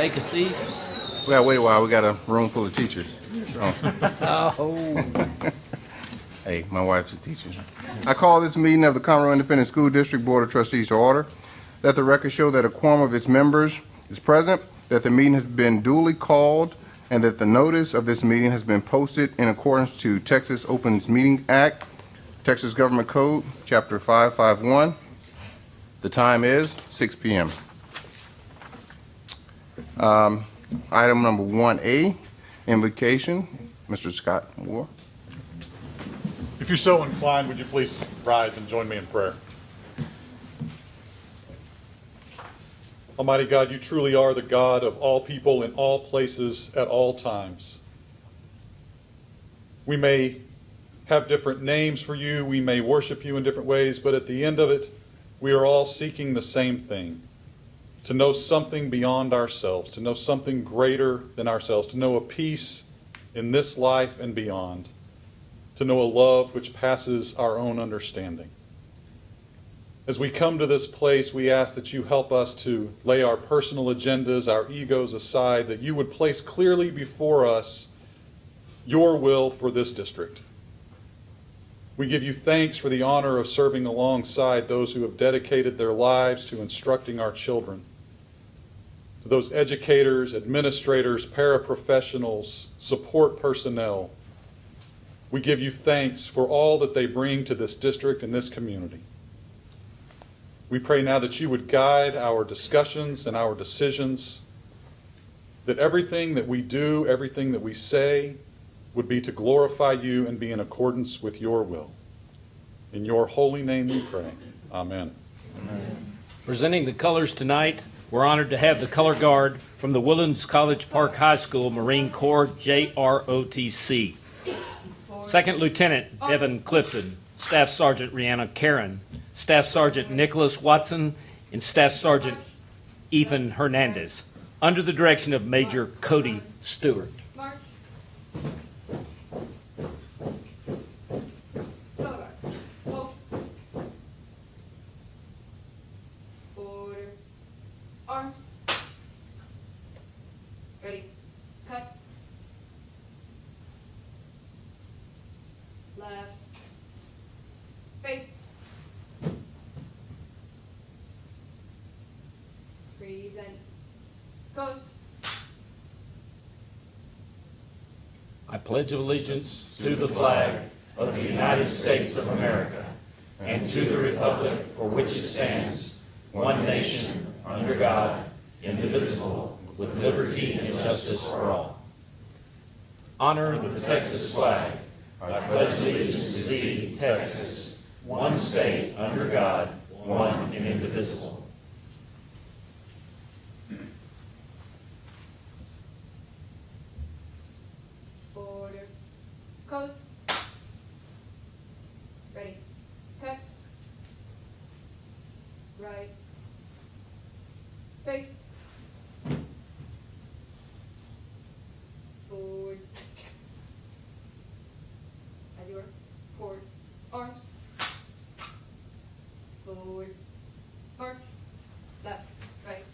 Take a seat. We gotta wait a while, we got a room full of teachers. So, Oh, Hey, my wife's a teacher. I call this meeting of the Conroe Independent School District Board of Trustees to order. Let the record show that a quorum of its members is present, that the meeting has been duly called, and that the notice of this meeting has been posted in accordance to Texas Opens Meeting Act, Texas Government Code, Chapter 551. The time is 6 PM. Um, Item number 1A, invocation. Mr. Scott Moore. If you're so inclined, would you please rise and join me in prayer? Almighty God, you truly are the God of all people in all places at all times. We may have different names for you, we may worship you in different ways, but at the end of it, we are all seeking the same thing to know something beyond ourselves, to know something greater than ourselves, to know a peace in this life and beyond to know a love which passes our own understanding. As we come to this place, we ask that you help us to lay our personal agendas, our egos aside, that you would place clearly before us your will for this district. We give you thanks for the honor of serving alongside those who have dedicated their lives to instructing our children. To those educators, administrators, paraprofessionals, support personnel, we give you thanks for all that they bring to this district and this community. We pray now that you would guide our discussions and our decisions, that everything that we do, everything that we say, would be to glorify you and be in accordance with your will. In your holy name we pray. Amen. presenting the colors tonight, we're honored to have the color guard from the Woodlands College Park High School Marine Corps JROTC. Second Lieutenant Devin Clifton, Staff Sergeant Rihanna Karen, Staff Sergeant Nicholas Watson, and Staff Sergeant Ethan Hernandez, under the direction of Major Cody Stewart. March. Color guard. Hold. Order. Arms. Ready. Cut. Left. Face. Present. Coast. I pledge of allegiance to the flag of the United States of America and to the republic for which it stands, one nation, under God, indivisible, with liberty and justice for all. Honor the Texas flag. I pledge allegiance to thee, Texas, one state, under God, one and indivisible. Order. Code. Ready. Cut. Right. Face. Forward. As you are. Forward. Arms. Forward. March. Left. Right.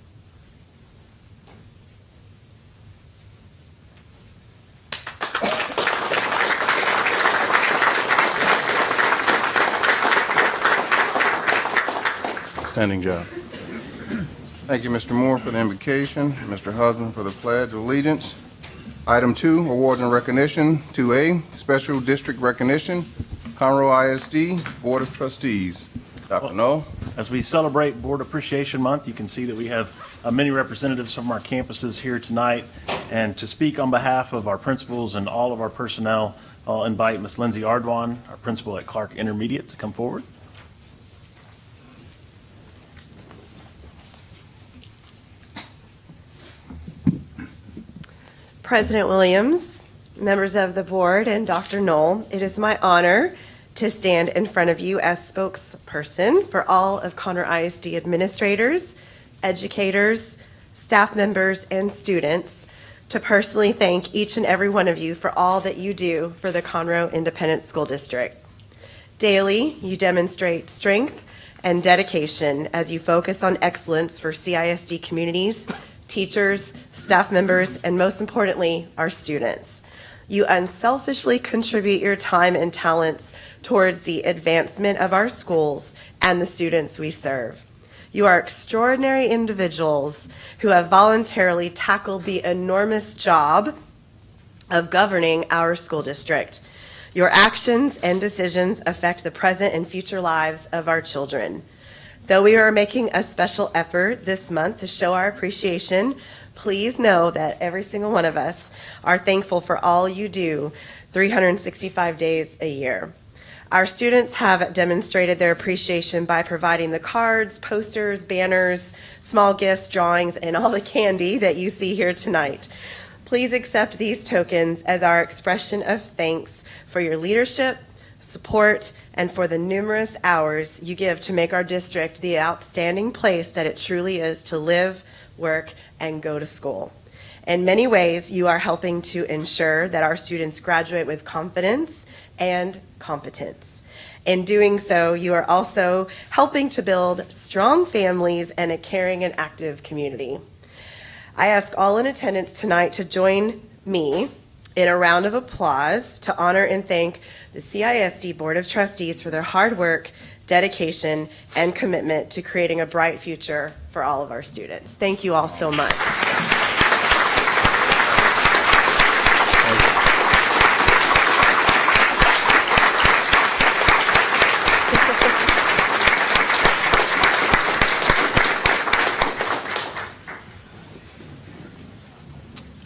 Standing job. Thank you, Mr. Moore, for the invocation, Mr. Husband for the pledge of allegiance. Item two, awards and recognition. Two A, special district recognition, Conroe ISD Board of Trustees. Dr. Knoll? As we celebrate Board Appreciation Month, you can see that we have uh, many representatives from our campuses here tonight. And to speak on behalf of our principals and all of our personnel, I'll invite Ms. Lindsay Ardwan, our principal at Clark Intermediate, to come forward. President Williams, members of the board, and Dr. Knoll, it is my honor to stand in front of you as spokesperson for all of Conroe ISD administrators, educators, staff members, and students to personally thank each and every one of you for all that you do for the Conroe Independent School District. Daily, you demonstrate strength and dedication as you focus on excellence for CISD communities teachers, staff members, and most importantly, our students. You unselfishly contribute your time and talents towards the advancement of our schools and the students we serve. You are extraordinary individuals who have voluntarily tackled the enormous job of governing our school district. Your actions and decisions affect the present and future lives of our children. Though we are making a special effort this month to show our appreciation, please know that every single one of us are thankful for all you do 365 days a year. Our students have demonstrated their appreciation by providing the cards, posters, banners, small gifts, drawings, and all the candy that you see here tonight. Please accept these tokens as our expression of thanks for your leadership, support, and for the numerous hours you give to make our district the outstanding place that it truly is to live, work, and go to school. In many ways, you are helping to ensure that our students graduate with confidence and competence. In doing so, you are also helping to build strong families and a caring and active community. I ask all in attendance tonight to join me in a round of applause to honor and thank the CISD Board of Trustees for their hard work, dedication, and commitment to creating a bright future for all of our students. Thank you all so much.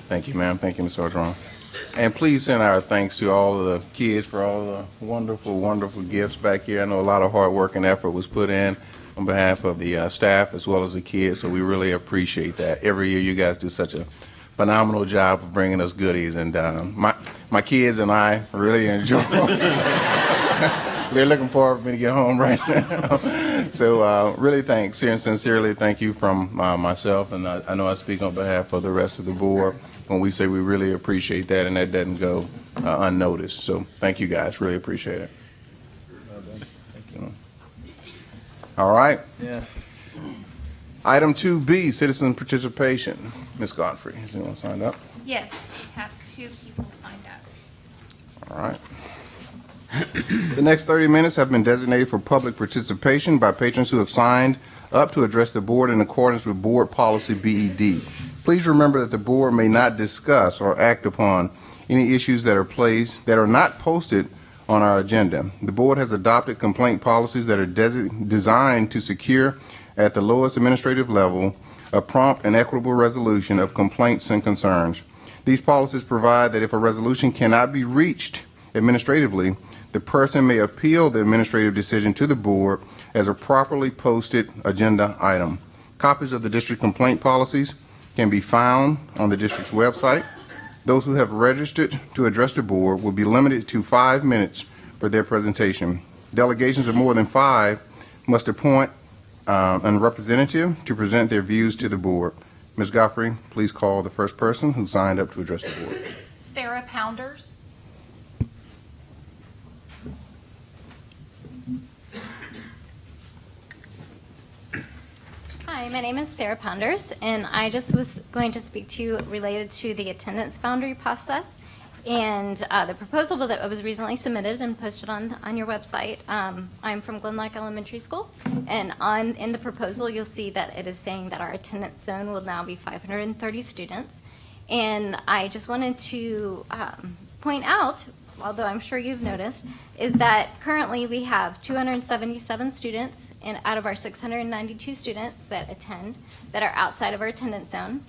Thank you, ma'am. Thank you, Ms. Orgeron. And please send our thanks to all the kids for all the wonderful, wonderful gifts back here. I know a lot of hard work and effort was put in on behalf of the uh, staff as well as the kids, so we really appreciate that. Every year, you guys do such a phenomenal job of bringing us goodies, and um, my my kids and I really enjoy. They're looking forward for me to get home right now. so, uh, really, thanks, sincerely, thank you from uh, myself, and I, I know I speak on behalf of the rest of the board when we say we really appreciate that, and that doesn't go uh, unnoticed. So, thank you guys, really appreciate it. All right. Yeah. Item 2B, citizen participation. Ms. Godfrey, has anyone signed up? Yes, we have two people signed up. All right. The next 30 minutes have been designated for public participation by patrons who have signed up to address the board in accordance with Board Policy BED. Please remember that the board may not discuss or act upon any issues that are placed, that are not posted on our agenda. The board has adopted complaint policies that are designed to secure at the lowest administrative level a prompt and equitable resolution of complaints and concerns. These policies provide that if a resolution cannot be reached administratively, the person may appeal the administrative decision to the board as a properly posted agenda item. Copies of the district complaint policies can be found on the district's website. Those who have registered to address the board will be limited to five minutes for their presentation. Delegations of more than five must appoint um, a representative to present their views to the board. Ms. Godfrey, please call the first person who signed up to address the board. Sarah Pounders. Hi, my name is Sarah Ponders, and I just was going to speak to you related to the attendance boundary process and uh, the proposal that was recently submitted and posted on, on your website. Um, I'm from Glen Loch Elementary School, and on, in the proposal, you'll see that it is saying that our attendance zone will now be 530 students. And I just wanted to um, point out, although I'm sure you've noticed, is that currently we have 277 students in, out of our 692 students that attend that are outside of our attendance zone.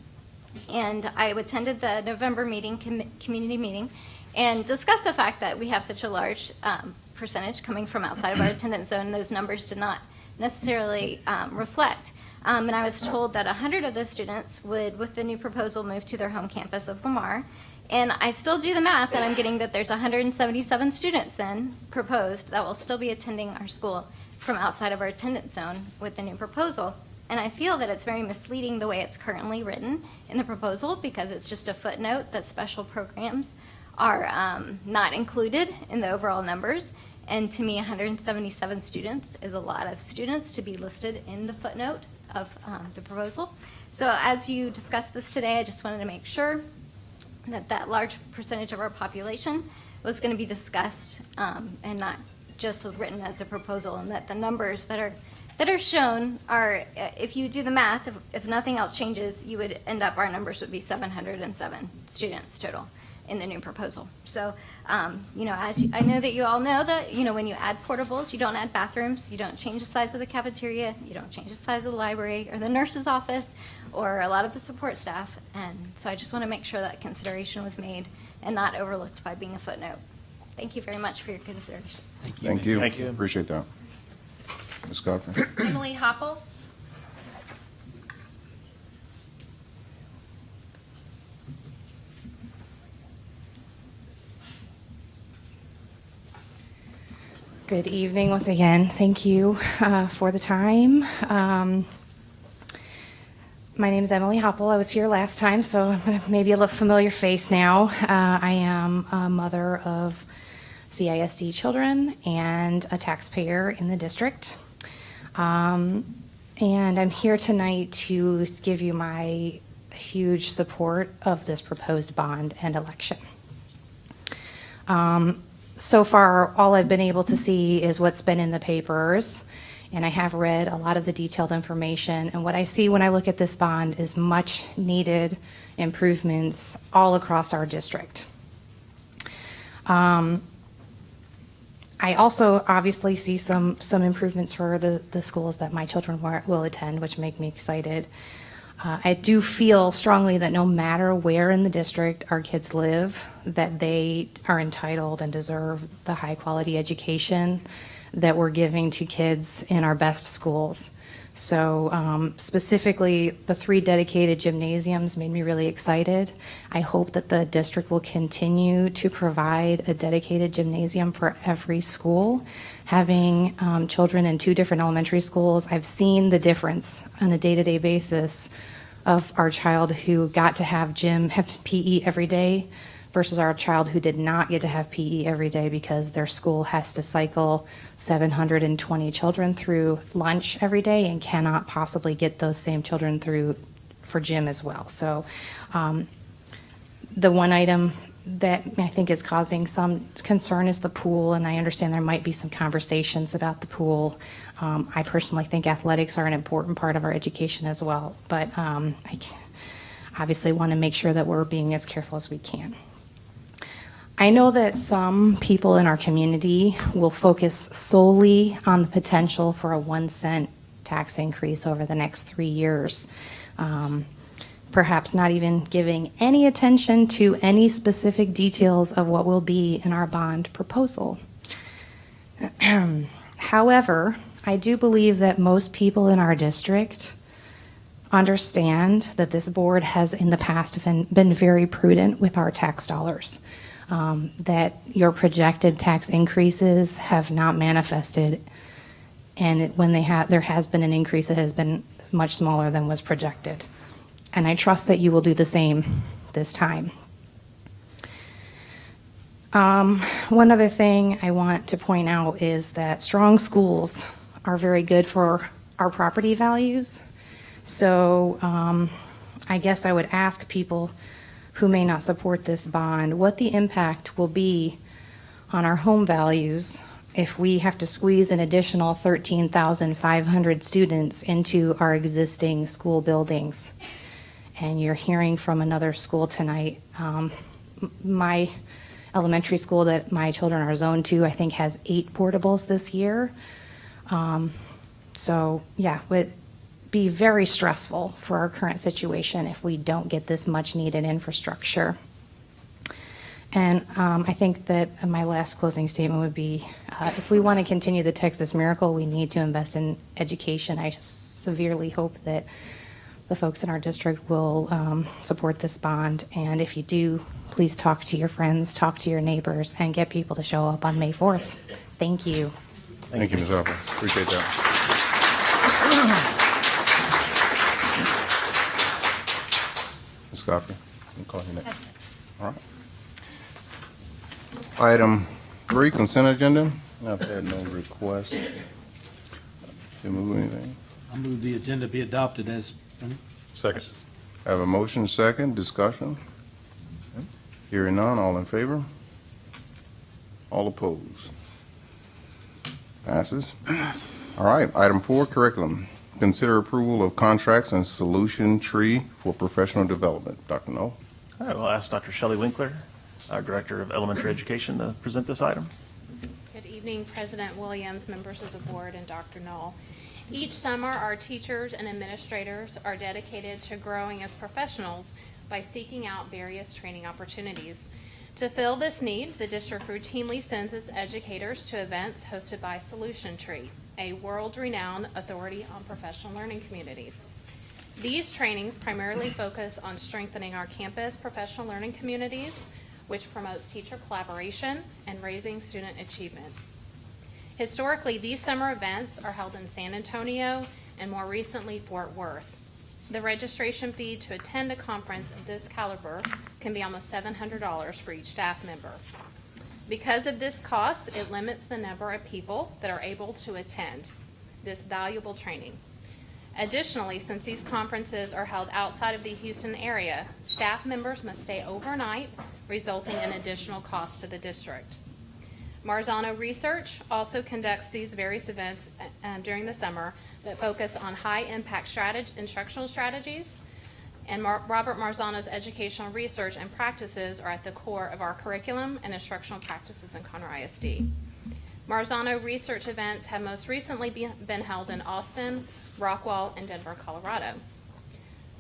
And I attended the November meeting, com- community meeting, and discussed the fact that we have such a large um, percentage coming from outside of our attendance zone. Those numbers did not necessarily um, reflect. Um, and I was told that 100 of those students would, with the new proposal, move to their home campus of Lamar. And I still do the math, and I'm getting that there's 177 students then proposed that will still be attending our school from outside of our attendance zone with the new proposal. And I feel that it's very misleading the way it's currently written in the proposal because it's just a footnote that special programs are um, not included in the overall numbers. And to me, 177 students is a lot of students to be listed in the footnote of um, the proposal. So as you discuss this today, I just wanted to make sure that that large percentage of our population was going to be discussed um, and not just written as a proposal, and that the numbers that are, that are shown are, uh, if you do the math, if, if nothing else changes, you would end up, our numbers would be 707 students total in the new proposal. So, um, you know, as, you- I know that you all know that, you know, when you add portables, you don't add bathrooms, you don't change the size of the cafeteria, you don't change the size of the library or the nurse's office or a lot of the support staff. And so I just want to make sure that consideration was made and not overlooked by being a footnote. Thank you very much for your consideration. Thank you. Thank you. Appreciate that. Ms. Godfrey? Emily Hoppel. Good evening once again. Thank you uh, for the time. Um, My name is Emily Hoppel. I was here last time, so maybe a little familiar face now. Uh, I am a mother of CISD children and a taxpayer in the district. Um, And I'm here tonight to give you my huge support of this proposed bond and election. Um, So far, all I've been able to see is what's been in the papers, and I have read a lot of the detailed information. And what I see when I look at this bond is much-needed improvements all across our district. Um, I also obviously see some, some improvements for the, the schools that my children will attend, which make me excited. Uh, I do feel strongly that no matter where in the district our kids live, that they are entitled and deserve the high-quality education that we're giving to kids in our best schools. So um, specifically, the three dedicated gymnasiums made me really excited. I hope that the district will continue to provide a dedicated gymnasium for every school. Having um, children in two different elementary schools, I've seen the difference on a day-to-day basis of our child who got to have gym, have PE every day versus our child who did not get to have PE every day because their school has to cycle 720 children through lunch every day and cannot possibly get those same children through for gym as well. So um, the one item that I think is causing some concern is the pool, and I understand there might be some conversations about the pool. Um, I personally think athletics are an important part of our education as well, but um, I obviously want to make sure that we're being as careful as we can. I know that some people in our community will focus solely on the potential for a one cent tax increase over the next three years. Um, perhaps not even giving any attention to any specific details of what will be in our bond proposal. However, I do believe that most people in our district understand that this board has in the past been, been very prudent with our tax dollars. Um, that your projected tax increases have not manifested, and it- when they have, there has been an increase, it has been much smaller than was projected. And I trust that you will do the same this time. Um, one other thing I want to point out is that strong schools are very good for our property values. So um, I guess I would ask people who may not support this bond what the impact will be on our home values if we have to squeeze an additional 13,500 students into our existing school buildings. And you're hearing from another school tonight. Um, My elementary school that my children are zoned to, I think, has eight portables this year. Um, So, yeah, would be very stressful for our current situation if we don't get this much-needed infrastructure. And um, I think that my last closing statement would be, uh, if we want to continue the Texas miracle, we need to invest in education. I severely hope that the folks in our district will um, support this bond. And if you do, please talk to your friends, talk to your neighbors, and get people to show up on May 4th. Thank you. Thank you, Ms. Harper. Appreciate that. Ms. Godfrey, I'm calling you next. All right. Item three, consent agenda. I've had no requests to move anything. I move the agenda be adopted as, Second. Have a motion second, discussion. Hearing none, all in favor? All opposed? Passes. All right, item four, curriculum. Consider approval of contracts and solution tree for professional development. Dr. Noel? All right, we'll ask Dr. Shelley Winkler, our Director of Elementary Education, to present this item. Good evening, President Williams, members of the board, and Dr. Knoll. Each summer, our teachers and administrators are dedicated to growing as professionals by seeking out various training opportunities. To fill this need, the district routinely sends its educators to events hosted by Solution Tree, a world-renowned authority on professional learning communities. These trainings primarily focus on strengthening our campus professional learning communities, which promotes teacher collaboration and raising student achievement. Historically, these summer events are held in San Antonio and more recently Fort Worth. The registration fee to attend a conference of this caliber can be almost $700 for each staff member. Because of this cost, it limits the number of people that are able to attend this valuable training. Additionally, since these conferences are held outside of the Houston area, staff members must stay overnight, resulting in additional costs to the district. Marzano Research also conducts these various events uh, during the summer that focus on high-impact strateg- instructional strategies. And Mar- Robert Marzano's educational research and practices are at the core of our curriculum and instructional practices in Conroe ISD. Marzano research events have most recently be- been held in Austin, Rockwall, and Denver, Colorado.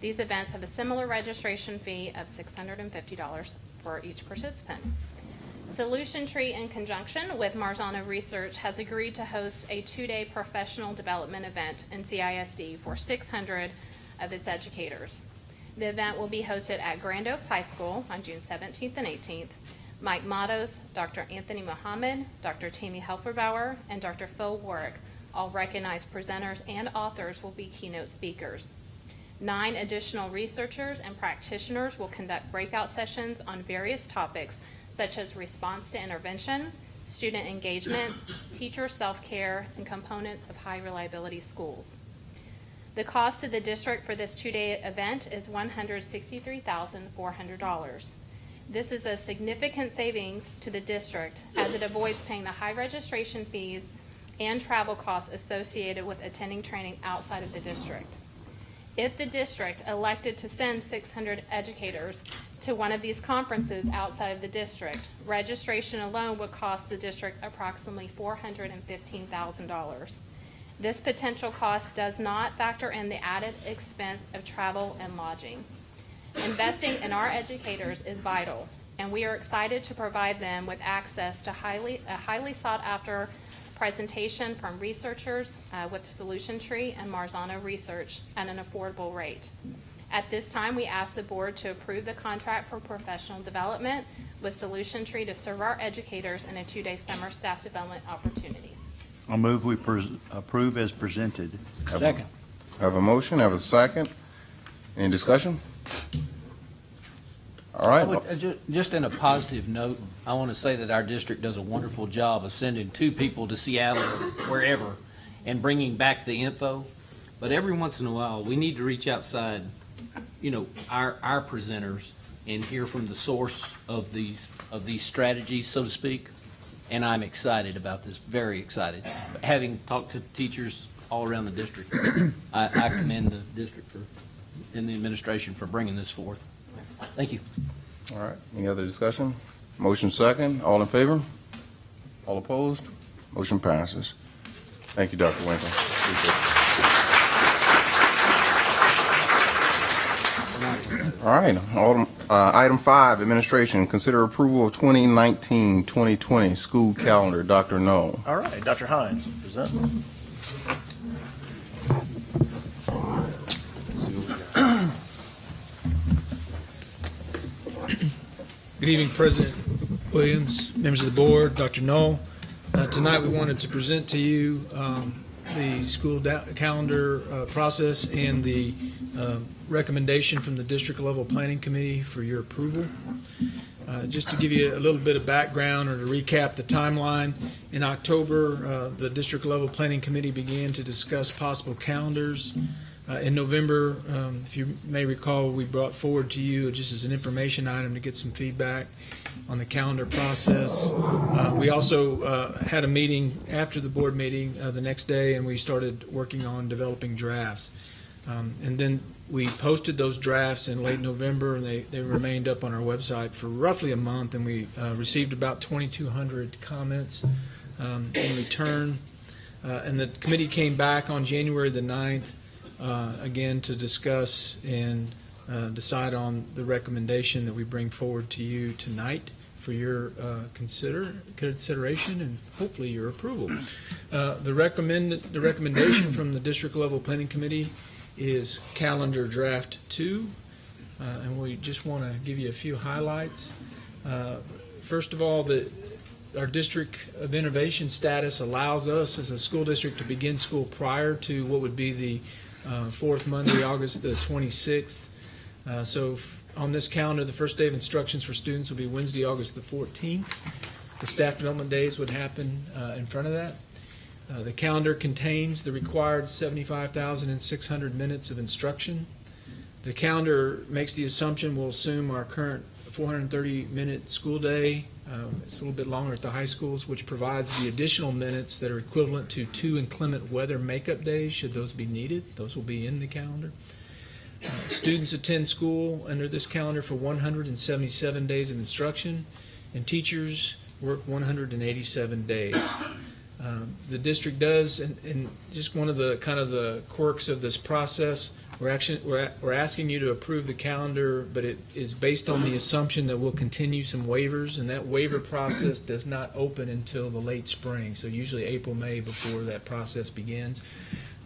These events have a similar registration fee of $650 for each participant. Solution Tree, in conjunction with Marzano Research, has agreed to host a two-day professional development event in CISD for 600 of its educators. The event will be hosted at Grand Oaks High School on June 17th and 18th. Mike Mattos, Dr. Anthony Muhammad, Dr. Tammy Heflebower, and Dr. Phil Warrick, all recognized presenters and authors, will be keynote speakers. Nine additional researchers and practitioners will conduct breakout sessions on various topics such as response to intervention, student engagement, teacher self-care, and components of high reliability schools. The cost to the district for this two-day event is $163,400. This is a significant savings to the district as it avoids paying the high registration fees and travel costs associated with attending training outside of the district. If the district elected to send 600 educators to one of these conferences outside of the district, registration alone would cost the district approximately $415,000. This potential cost does not factor in the added expense of travel and lodging. Investing in our educators is vital, and we are excited to provide them with access to highly, a highly sought-after presentation from researchers uh, with Solution Tree and Marzano Research at an affordable rate. At this time, we ask the board to approve the contract for professional development with Solution Tree to serve our educators in a two-day summer staff development opportunity. I'll move we pres- approve as presented. Second. Have a motion, I have a second. Any discussion? All right. Would, uh, ju- Just in a positive note, I want to say that our district does a wonderful job of sending two people to Seattle or wherever and bringing back the info. But every once in a while, we need to reach outside, you know, our, our presenters and hear from the source of these, of these strategies, so to speak. And I'm excited about this, very excited. Having talked to teachers all around the district, I, I commend the district for, and the administration for bringing this forth. Thank you. all right. Any other discussion? Motion second, all in favor? All opposed? Motion passes. Thank you, Dr. Winkle. Appreciate it. All right, Item- uh, item five, administration, consider approval of 2019-2020 school calendar. Dr. Noel. All right, Dr. Hines, present. Good evening, President Williams, members of the board, Dr. Knoll. Uh, Tonight, we wanted to present to you um, the school da- calendar uh, process and the um, recommendation from the district level planning committee for your approval. Uh, Just to give you a little bit of background or to recap the timeline, in October, uh, the district level planning committee began to discuss possible calendars Uh, In November, um, if you may recall, we brought forward to you, just as an information item to get some feedback on the calendar process. Uh, We also uh, had a meeting after the board meeting uh, the next day, and we started working on developing drafts. Um, And then we posted those drafts in late November, and they, they remained up on our website for roughly a month, and we uh, received about 2,200 comments um, in return. Uh, And the committee came back on January the 9th, uh, again, to discuss and uh, decide on the recommendation that we bring forward to you tonight for your uh, consider, consideration and hopefully your approval. Uh, The recommend, the recommendation from the district level planning committee is calendar draft two. Uh, And we just want to give you a few highlights. Uh, First of all, the, our district of innovation status allows us as a school district to begin school prior to what would be the uh, fourth Monday, August the 26th. Uh, So on this calendar, the first day of instructions for students will be Wednesday, August the 14th. The staff development days would happen uh, in front of that. Uh, The calendar contains the required 75,600 minutes of instruction. The calendar makes the assumption we'll assume our current 430-minute school day. um, It's a little bit longer at the high schools, which provides the additional minutes that are equivalent to two inclement weather makeup days, should those be needed. Those will be in the calendar. Uh, Students attend school under this calendar for 177 days of instruction, and teachers work 187 days. Um, The district does, and, and just one of the, kind of the quirks of this process, we're actually, we're, we're asking you to approve the calendar, but it is based on the assumption that we'll continue some waivers, and that waiver process does not open until the late spring, so usually April, May before that process begins.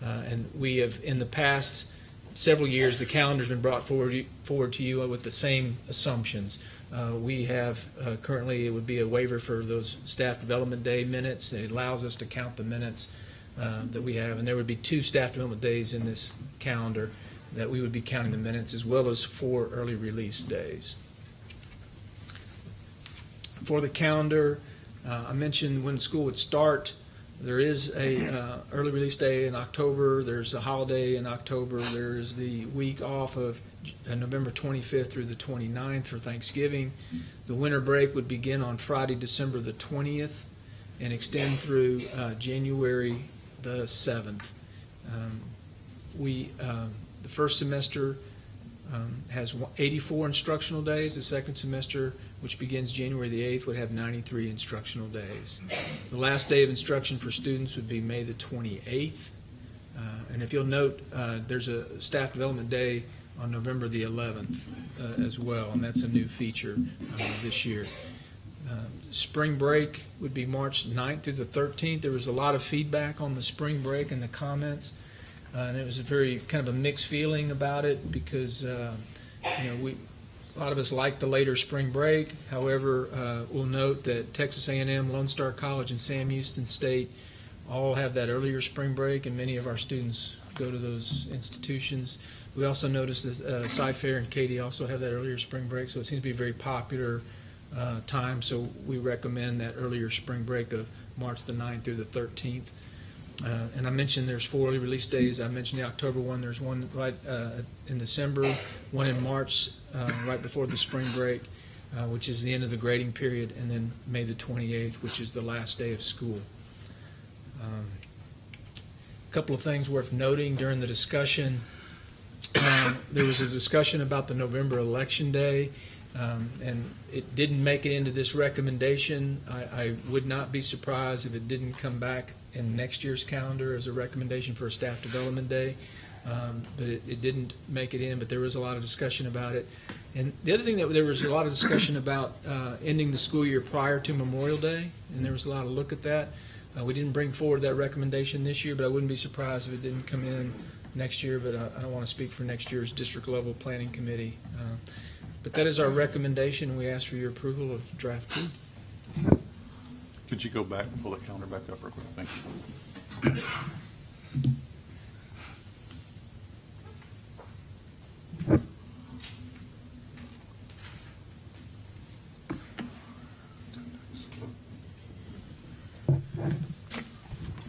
Uh, and we have, in the past several years, the calendar's been brought forward, forward to you with the same assumptions. Uh, We have, uh, currently, it would be a waiver for those staff development day minutes. It allows us to count the minutes uh, that we have, and there would be two staff development days in this calendar that we would be counting the minutes, as well as four early release days. For the calendar, uh, I mentioned when school would start. There is a uh, early release day in October. There's a holiday in October. There's the week off of uh, November 25th through the 29th for Thanksgiving. The winter break would begin on Friday, December the 20th, and extend through uh, January the 7th. Um, We, um, the first semester um, has 84 instructional days. The second semester, which begins January the 8th, would have 93 instructional days. The last day of instruction for students would be May the 28th. Uh, And if you'll note, uh, there's a staff development day on November the 11th uh, as well, and that's a new feature uh, this year. Uh, Spring break would be March 9th through the 13th. There was a lot of feedback on the spring break and the comments, uh, and it was a very, kind of a mixed feeling about it because, uh, you know, we, a lot of us like the later spring break. However, uh, we'll note that Texas A&M, Lone Star College, and Sam Houston State all have that earlier spring break, and many of our students go to those institutions. We also noticed that uh, Cy-Fair and Katy also have that earlier spring break, so it seems to be a very popular uh, time. So we recommend that earlier spring break of March the 9th through the 13th. Uh, And I mentioned there's four early release days. I mentioned the October one. There's one right uh, in December, one in March, uh, right before the spring break, uh, which is the end of the grading period, and then May the 28th, which is the last day of school. Um, Couple of things worth noting during the discussion. Um, There was a discussion about the November election day, um, and it didn't make it into this recommendation. I, I would not be surprised if it didn't come back in next year's calendar as a recommendation for a staff development day. Um, But it, it didn't make it in, but there was a lot of discussion about it. And the other thing that, there was a lot of discussion about uh, ending the school year prior to Memorial Day, and there was a lot of look at that. Uh, We didn't bring forward that recommendation this year, but I wouldn't be surprised if it didn't come in next year, but I I don't want to speak for next year's district-level planning committee. Uh, But that is our recommendation, we ask for your approval of draft two. Could you go back and pull the calendar back up real quick? Thank you.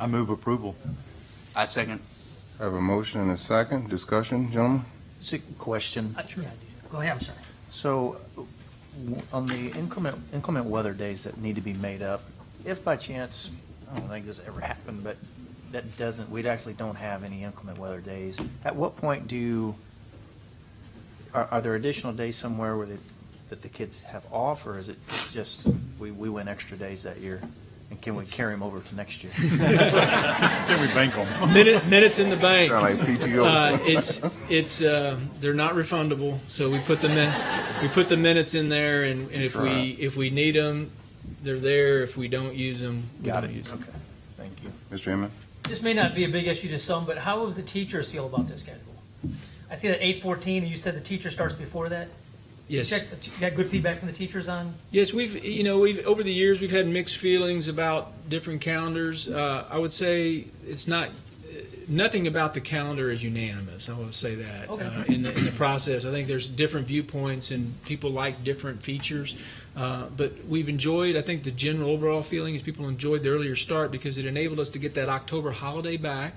I move approval. I second. I have a motion and a second. Discussion, gentlemen? It's a question. Uh, yeah, Go ahead, I'm sorry. So, w- on the inclement, inclement weather days that need to be made up, if by chance, I don't think this ever happened, but that doesn't, we actually don't have any inclement weather days, at what point do are, are there additional days somewhere where the, that the kids have off, or is it just, we, we went extra days that year? And can we carry them over to next year? Can we bank them? Minute, minutes in the bank. Sound like PTO. Uh, it's, it's, uh, they're not refundable, so we put the min, we put the minutes in there, and, and if we, if we need them, they're there. If we don't use them, we Got don't it, use them. okay, thank you. Mr. Inman? This may not be a big issue to some, but how will the teachers feel about this schedule? I see that eight fourteen, and you said the teacher starts before that? Yes. You you got good feedback from the teachers on? Yes, we've, you know, we've, over the years, we've had mixed feelings about different calendars. Uh, I would say it's not, nothing about the calendar is unanimous, I will say that. Okay. uh, In the, in the process, I think there's different viewpoints and people like different features. Uh, But we've enjoyed, I think the general overall feeling is people enjoyed the earlier start because it enabled us to get that October holiday back.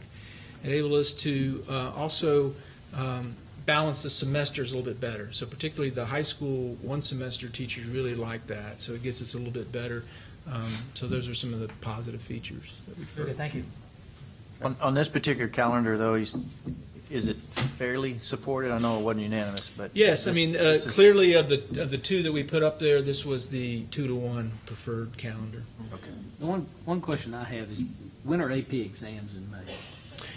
Enabled us to uh, also um, balance the semesters a little bit better. So particularly the high school one semester teachers really like that. So it gets us a little bit better. Um, so those are some of the positive features that we've Okay, heard. thank you. On, on this particular calendar, though, is, is it fairly supported? I know it wasn't unanimous, but. Yes, I this- mean, uh, this is- clearly of the, of the two that we put up there, this was the two to one preferred calendar. The one, one question I have is, when are AP exams in May?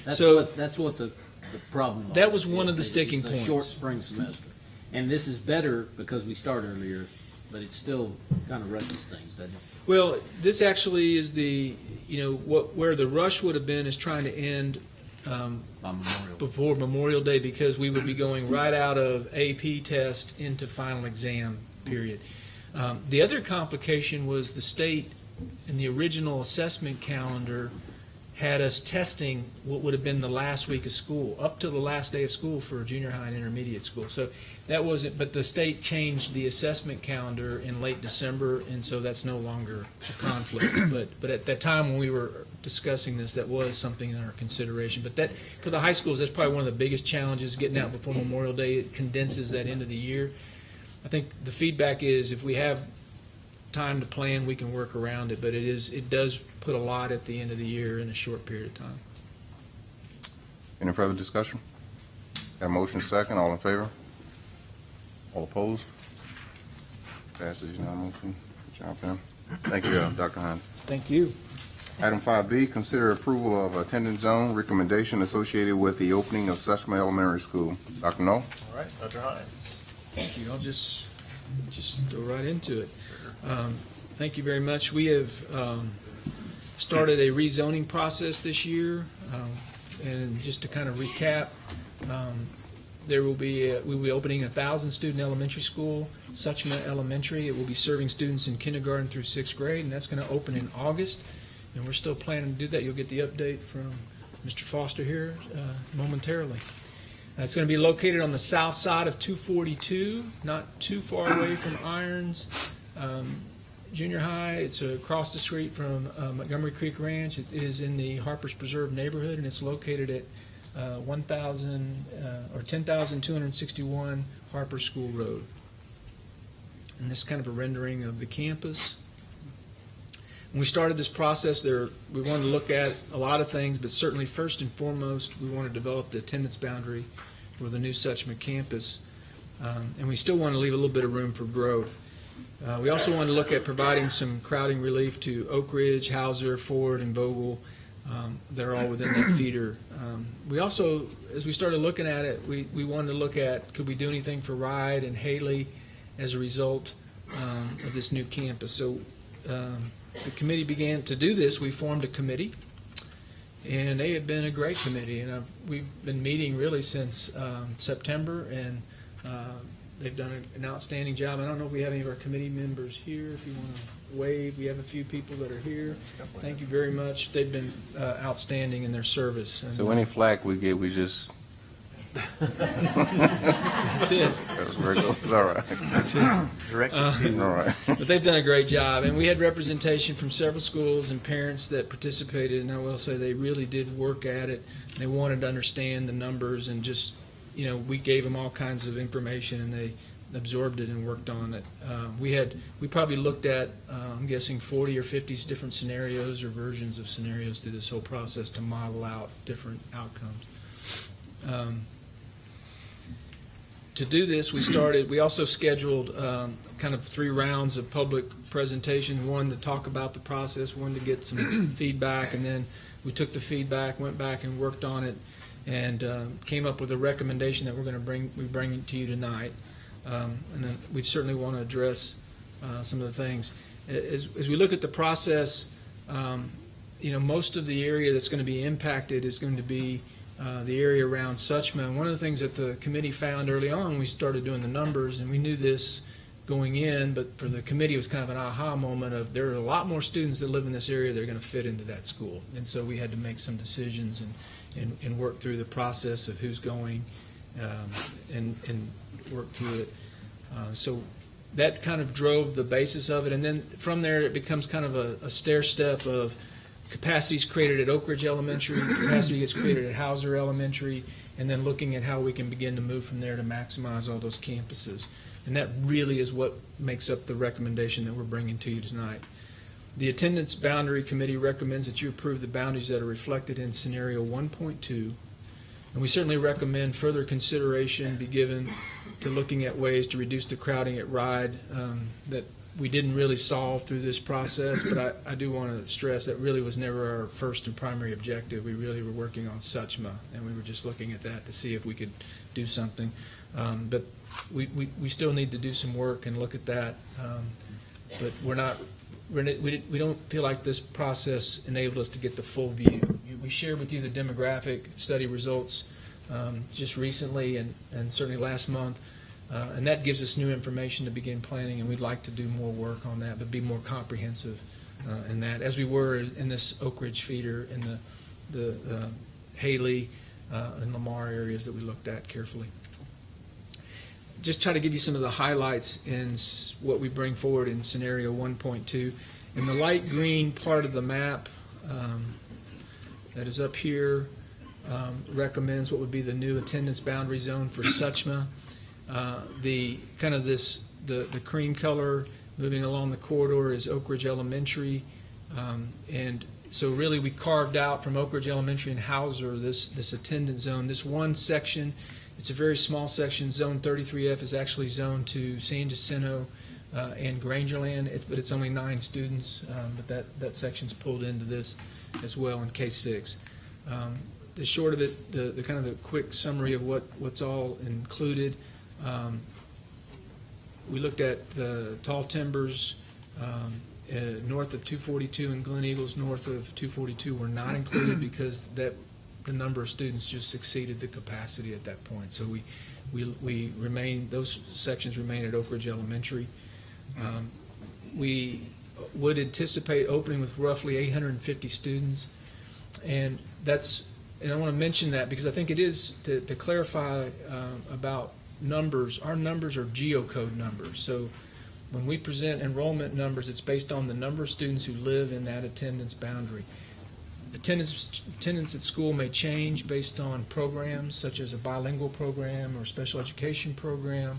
That's So- what, that's what the, the problem. That was is, one of the is sticking Short points. spring semester. And this is better because we start earlier, but it still kind of rushes things, doesn't it? Well, this actually is the, you know, what, where the rush would have been is trying to end um, Memorial. before Memorial Day because we would be going right out of AP test into final exam period. Um, the other complication was the state in the original assessment calendar had us testing what would have been the last week of school, up to the last day of school for junior high and intermediate school. So that wasn't, but the state changed the assessment calendar in late December, and so that's no longer a conflict. But, but at that time when we were discussing this, that was something in our consideration. But that, for the high schools, that's probably one of the biggest challenges, getting out before Memorial Day. It condenses that end of the year. I think the feedback is if we have time to plan, we can work around it, but it is, it does put a lot at the end of the year in a short period of time. Any further discussion? Got a motion second, all in favor? All opposed? Passes unanimously. Good job, Pam. Thank you, uh, Dr. Hines. Thank you. Item 5B, consider approval of attendance zone recommendation associated with the opening of Suchma Elementary School. Dr. Noel? All right, Dr. Hines. Thank you. I'll just, just go right into it. Um, Thank you very much. We have um, started a rezoning process this year. um, And just to kind of recap, um, there will be, uh, we will be opening a thousand-student elementary school, Suchma Elementary. It will be serving students in kindergarten through sixth grade, and that's going to open in August. And we're still planning to do that. You'll get the update from Mr. Foster here uh, momentarily. Uh, It's going to be located on the south side of 242, not too far away from Irons um, Junior High. It's across the street from uh, Montgomery Creek Ranch. It is in the Harpers Preserve neighborhood, and it's located at uh, 1,000 uh, or 10,261 Harper School Road. And this is kind of a rendering of the campus. When we started this process, there, we wanted to look at a lot of things, but certainly first and foremost, we want to develop the attendance boundary for the new Suchma campus. Um, and we still want to leave a little bit of room for growth. Uh, we also want to look at providing some crowding relief to Oak Ridge, Houser, Ford, and Vogel. Um, they're all within that feeder. Um, we also, as we started looking at it, we, we wanted to look at could we do anything for Ride and Haley as a result um, of this new campus. So um, the committee began to do this. We formed a committee, and they have been a great committee. And I've, we've been meeting really since um, September, and uh, they've done an outstanding job. I don't know if we have any of our committee members here. If you want to wave, we have a few people that are here. Thank you very much. They've been uh, outstanding in their service. And, So any flack we get, we just That's it. That was. All right. That's it. Directed Uh, to- All right. But they've done a great job, and we had representation from several schools and parents that participated, and I will say they really did work at it. They wanted to understand the numbers and just, you know, we gave them all kinds of information and they absorbed it and worked on it. Uh, We had, we probably looked at, uh, I'm guessing 40 or 50 different scenarios or versions of scenarios through this whole process to model out different outcomes. Um, to do this, we started, we also scheduled um, kind of three rounds of public presentation, one to talk about the process, one to get some feedback, and then we took the feedback, went back and worked on it, and um, came up with a recommendation that we're going to bring, we bring to you tonight. Um, And then we certainly want to address uh, some of the things. As, as we look at the process, um, you know, most of the area that's going to be impacted is going to be uh, the area around Suchma. And one of the things that the committee found early on, we started doing the numbers, and we knew this going in, but for the committee, it was kind of an aha moment of there are a lot more students that live in this area that are going to fit into that school. And so we had to make some decisions and, and, and work through the process of who's going um, and, and work through it. Uh, so that kind of drove the basis of it. And then from there, it becomes kind of a, a stair step of capacities created at Oak Ridge Elementary, capacity gets created at Houser Elementary, and then looking at how we can begin to move from there to maximize all those campuses. And that really is what makes up the recommendation that we're bringing to you tonight. The Attendance Boundary Committee recommends that you approve the boundaries that are reflected in scenario 1.2. And we certainly recommend further consideration be given to looking at ways to reduce the crowding at RIDE um, that we didn't really solve through this process, but I, I do want to stress that really was never our first and primary objective. We really were working on Suchma, and we were just looking at that to see if we could do something. Um, But we, we, we still need to do some work and look at that. Um, But we're not, we're, we, don't feel like this process enabled us to get the full view. We shared with you the demographic study results um, just recently and, and certainly last month. Uh, And that gives us new information to begin planning, and we'd like to do more work on that, but be more comprehensive uh, in that, as we were in this Oak Ridge feeder, in the, the uh, Haley uh, and Lamar areas that we looked at carefully. Just try to give you some of the highlights in what we bring forward in scenario 1.2. In the light green part of the map um, that is up here, um, recommends what would be the new attendance boundary zone for Suchma. Uh, The, kind of this, the, the cream color moving along the corridor is Oak Ridge Elementary. Um, And so really, we carved out from Oak Ridge Elementary and Houser this, this attendance zone. This one section, it's a very small section, Zone 33F is actually zoned to San Jacinto uh, and Grangerland, but it's only nine students, um, but that, that section's pulled into this as well in K-6. Um, The short of it, the, the kind of the quick summary of what, what's all included, um, we looked at the tall timbers um, uh, north of 242 and Glen Eagles north of 242 were not included because that, the number of students just exceeded the capacity at that point. So we, we, we remain, those sections remain at Oak Ridge Elementary. Um, We would anticipate opening with roughly 850 students. And that's, and I want to mention that because I think it is, to, to clarify um, about numbers, our numbers are geocode numbers. So when we present enrollment numbers, it's based on the number of students who live in that attendance boundary. Attendance, attendance at school may change based on programs such as a bilingual program or special education program.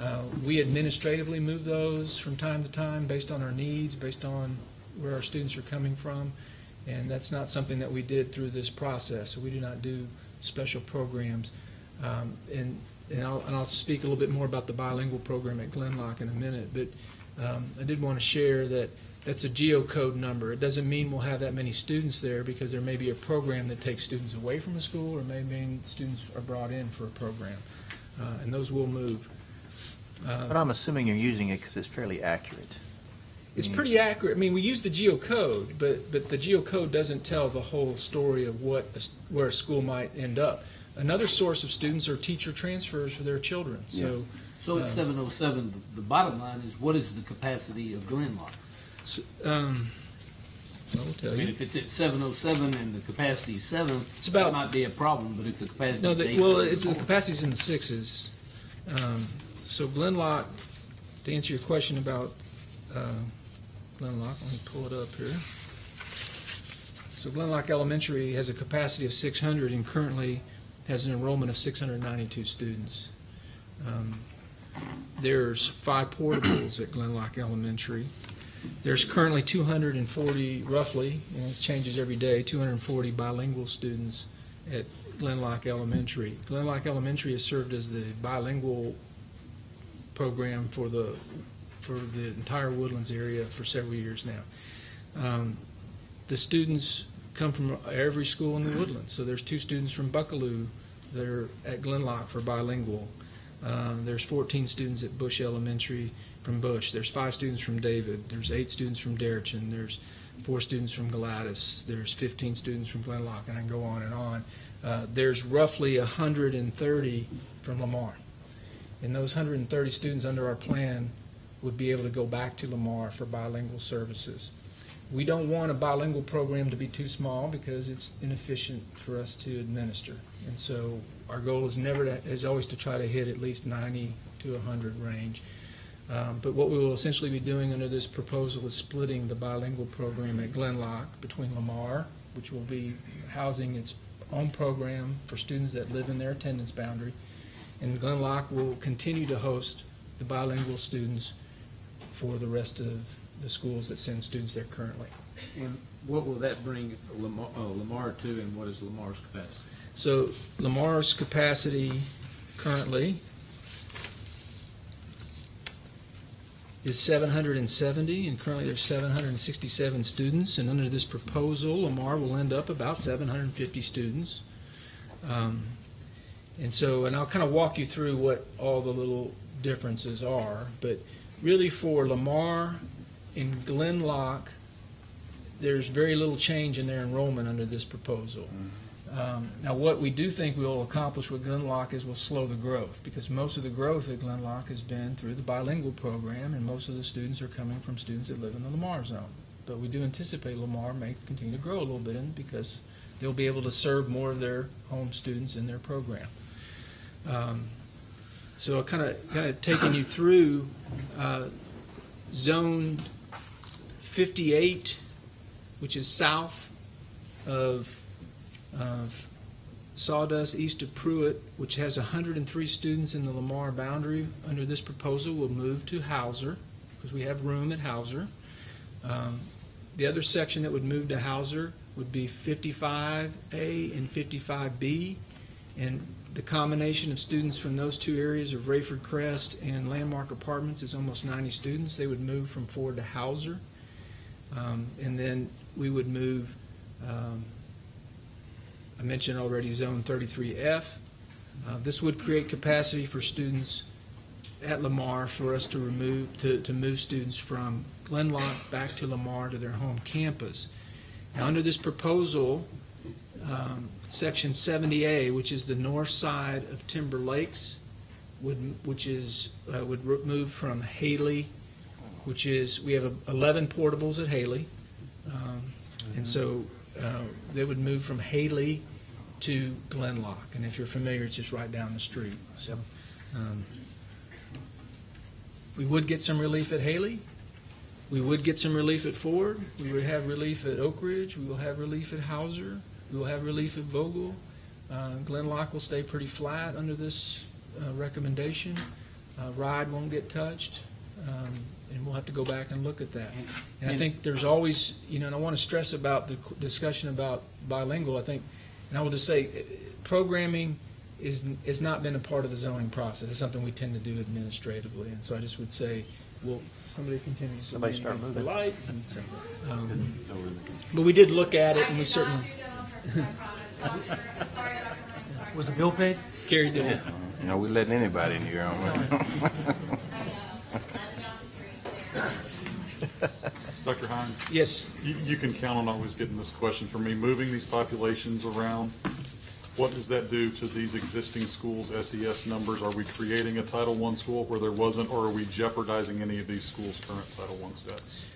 Uh, We administratively move those from time to time based on our needs, based on where our students are coming from. And that's not something that we did through this process. So we do not do special programs. Um, And, and I'll, and I'll speak a little bit more about the bilingual program at Glen Loch in a minute. But um, I did want to share that that's a geocode number. It doesn't mean we'll have that many students there because there may be a program that takes students away from a school or may mean students are brought in for a program. Uh, And those will move. Uh, But I'm assuming you're using it because it's fairly accurate. It's pretty accurate. I mean, we use the geocode, but, but the geocode doesn't tell the whole story of what, a where a school might end up. Another source of students are teacher transfers for their children, so. So at uh, seven oh seven, the bottom line is what is the capacity of Glen Loch? s- um, I will tell I mean, you. if it's at seven oh seven and the capacity is seven, It's about- that might be a problem, but if the capacity No, is the, eight. well, it's, the capacity's in the sixes. Um, So Glen Loch, to answer your question about uh, Glen Loch, let me pull it up here. So Glen Loch Elementary has a capacity of 600 and currently has an enrollment of 692 students. Um, There's five portables at Glen Loch Elementary. There's currently 240, roughly, and this changes every day, 240 bilingual students at Glen Loch Elementary. Glen Loch Elementary has served as the bilingual program for the, for the entire Woodlands area for several years now. Um, The students come from every school in the Woodlands, so there's two students from Buckalew that are at Glen Loch for bilingual. Uh, There's 14 students at Bush Elementary from Bush. There's five students from David. There's eight students from Deretchin. There's four students from Galatas. There's 15 students from Glen Loch, and I can go on and on. Uh, There's roughly 130 from Lamar. And those 130 students under our plan would be able to go back to Lamar for bilingual services. We don't want a bilingual program to be too small because it's inefficient for us to administer. And so our goal is never to, is always to try to hit at least 90 to 100 range. Um, But what we will essentially be doing under this proposal is splitting the bilingual program at Glen Loch between Lamar, which will be housing its own program for students that live in their attendance boundary, and Glen Loch will continue to host the bilingual students for the rest of the schools that send students there currently. And what will that bring Lamar, uh, Lamar to, and what is Lamar's capacity? So Lamar's capacity currently is 770, and currently there's 767 students, and under this proposal, Lamar will end up about 750 students. Um, And so, and I'll kind of walk you through what all the little differences are, but really for Lamar and Glen Loch, there's very little change in their enrollment under this proposal. Um, Now, what we do think we'll accomplish with Glen Loch is we'll slow the growth, because most of the growth at Glen Loch has been through the bilingual program, and most of the students are coming from students that live in the Lamar zone. But we do anticipate Lamar may continue to grow a little bit, in because they'll be able to serve more of their home students in their program. Um, So kind of, kind of taking you through, uh, Zone 58, which is south of of Sawdust, east of Pruitt, which has 103 students in the Lamar boundary, under this proposal will move to Houser, because we have room at Houser. Um, The other section that would move to Houser would be 55A and 55B, and the combination of students from those two areas of Rayford Crest and Landmark Apartments is almost 90 students. They would move from Ford to Houser. Um, And then we would move um, I mentioned already Zone 33F. Uh, This would create capacity for students at Lamar for us to remove, to, to move students from Glen Loch back to Lamar to their home campus. Now, under this proposal, um, Section 70A, which is the north side of Timber Lakes, would, which is, uh, would move from Haley, which is, we have 11 portables at Haley. Um, And so uh, they would move from Haley to Glen Loch. And if you're familiar, it's just right down the street. So um, we would get some relief at Haley. We would get some relief at Ford. We would have relief at Oak Ridge. We will have relief at Houser. We will have relief at Vogel. Uh, Glen Loch will stay pretty flat under this uh, recommendation. Uh, Ride won't get touched. Um, and we'll have to go back and look at that. And I think there's always, you know, and I want to stress about the discussion about bilingual, I think, and I will just say, eh, programming is, has not been a part of the zoning process. It's something we tend to do administratively, and so I just would say, well, somebody continues. Somebody start moving the lights, and so, um, But we did look at it, and we certainly. Was the bill paid? Carrie did it. You know, we letting anybody in here, aren't we? Dr. Hines? Yes. You, you can count on always getting this question from me. Moving these populations around, what does that do to these existing schools' SES numbers? Are we creating a Title I school where there wasn't, or are we jeopardizing any of these schools' current Title I status?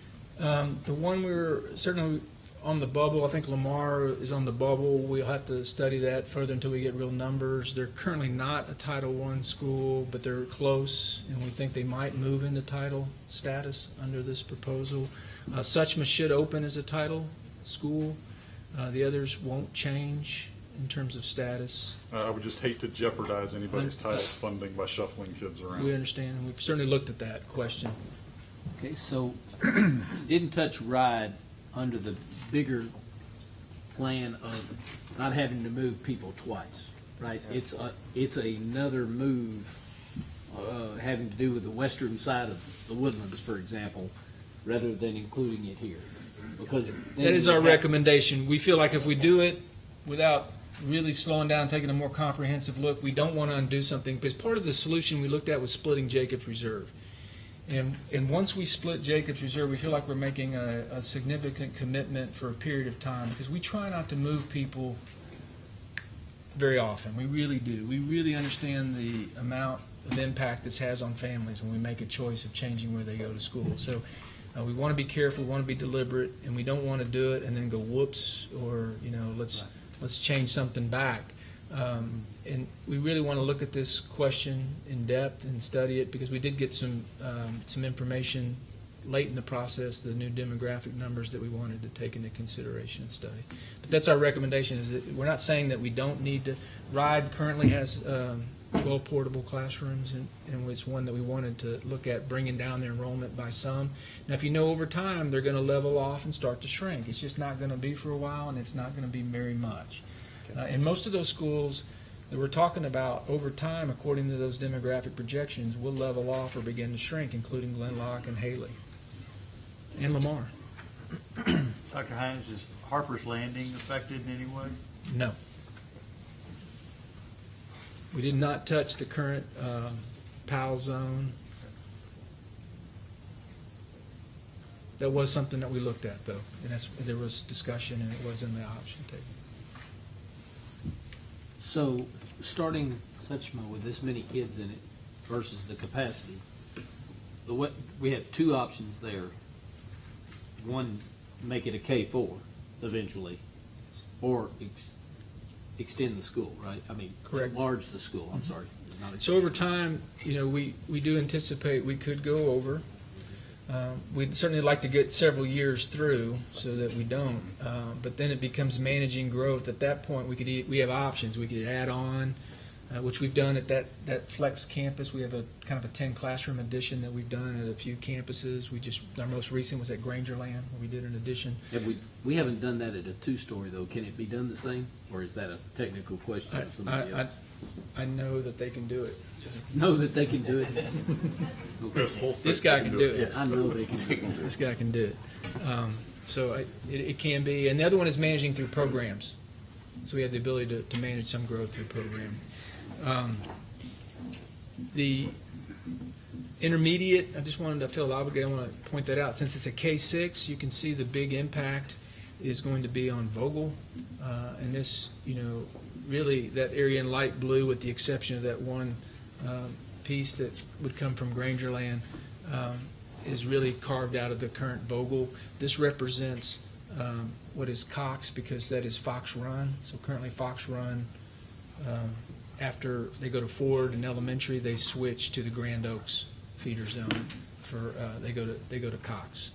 Um, The one we're, certainly, on the bubble. I think Lamar is on the bubble. We'll have to study that further until we get real numbers. They're currently not a Title I school, but they're close, and we think they might move into title status under this proposal. Uh, Suchma should open as a title school. Uh, The others won't change in terms of status. Uh, I would just hate to jeopardize anybody's title funding by shuffling kids around. We understand, and we've certainly looked at that question. Okay, so didn't touch RIDE under the bigger plan of not having to move people twice, right? It's a, it's another move, uh, having to do with the western side of the Woodlands, for example, rather than including it here. Because. That is our recommendation. We feel like if we do it without really slowing down, taking a more comprehensive look, we don't want to undo something, because part of the solution we looked at was splitting Jacobs Reserve. And, and once we split Jacobs Reserve, we feel like we're making a, a significant commitment for a period of time, because we try not to move people very often. We really do. We really understand the amount of impact this has on families when we make a choice of changing where they go to school. So uh, we want to be careful, we want to be deliberate, and we don't want to do it and then go whoops, or, you know, let's, let's change something back. Um, And we really want to look at this question in depth and study it, because we did get some, um, some information late in the process, the new demographic numbers that we wanted to take into consideration and study. But that's our recommendation, is that, we're not saying that we don't need to, RIDE currently has um, 12 portable classrooms, and, and it's one that we wanted to look at bringing down their enrollment by some. Now, if you know over time, they're going to level off and start to shrink. It's just not going to be for a while, and it's not going to be very much. Uh, And most of those schools that we're talking about, over time, according to those demographic projections, will level off or begin to shrink, including Glen Loch and Haley, and Lamar. Dr. Hines, is Harper's Landing affected in any way? No. We did not touch the current um, PAL zone. That was something that we looked at, though, and that's, there was discussion, and it was in the option table. So, starting Suchma with this many kids in it versus the capacity, the way, we have two options there. One, make it a K four eventually, or extend the school, right? I mean, Correct. enlarge the school, I'm sorry. So over time, you know, we, we do anticipate we could go over. Um, We'd certainly like to get several years through so that we don't, uh, but then it becomes managing growth. At that point, we could, we have options. We could add on, uh, which we've done at that, that flex campus. We have a kind of a 10 classroom addition that we've done at a few campuses. We just, our most recent was at Grangerland, where we did an addition. Have we, we haven't done that at a two-story though. Can it be done the same, or is that a technical question I, of somebody I, else? I know that they can do it. Know that they can do it? This guy can do it. I know they can do it. This guy can do it. Um, So I- it, it can be, and the other one is managing through programs. So we have the ability to, to manage some growth through program. Um, The intermediate, I just wanted to feel obligated, I want to point that out. Since it's a K-6, you can see the big impact is going to be on Vogel. Uh, And this, you know, really, that area in light blue, with the exception of that one um, piece that would come from Grangerland, um, is really carved out of the current Vogel. This represents um, what is Cox, because that is Fox Run. So currently Fox Run, um, after they go to Ford and Elementary, they switch to the Grand Oaks feeder zone for, uh, they go to, they go to Cox.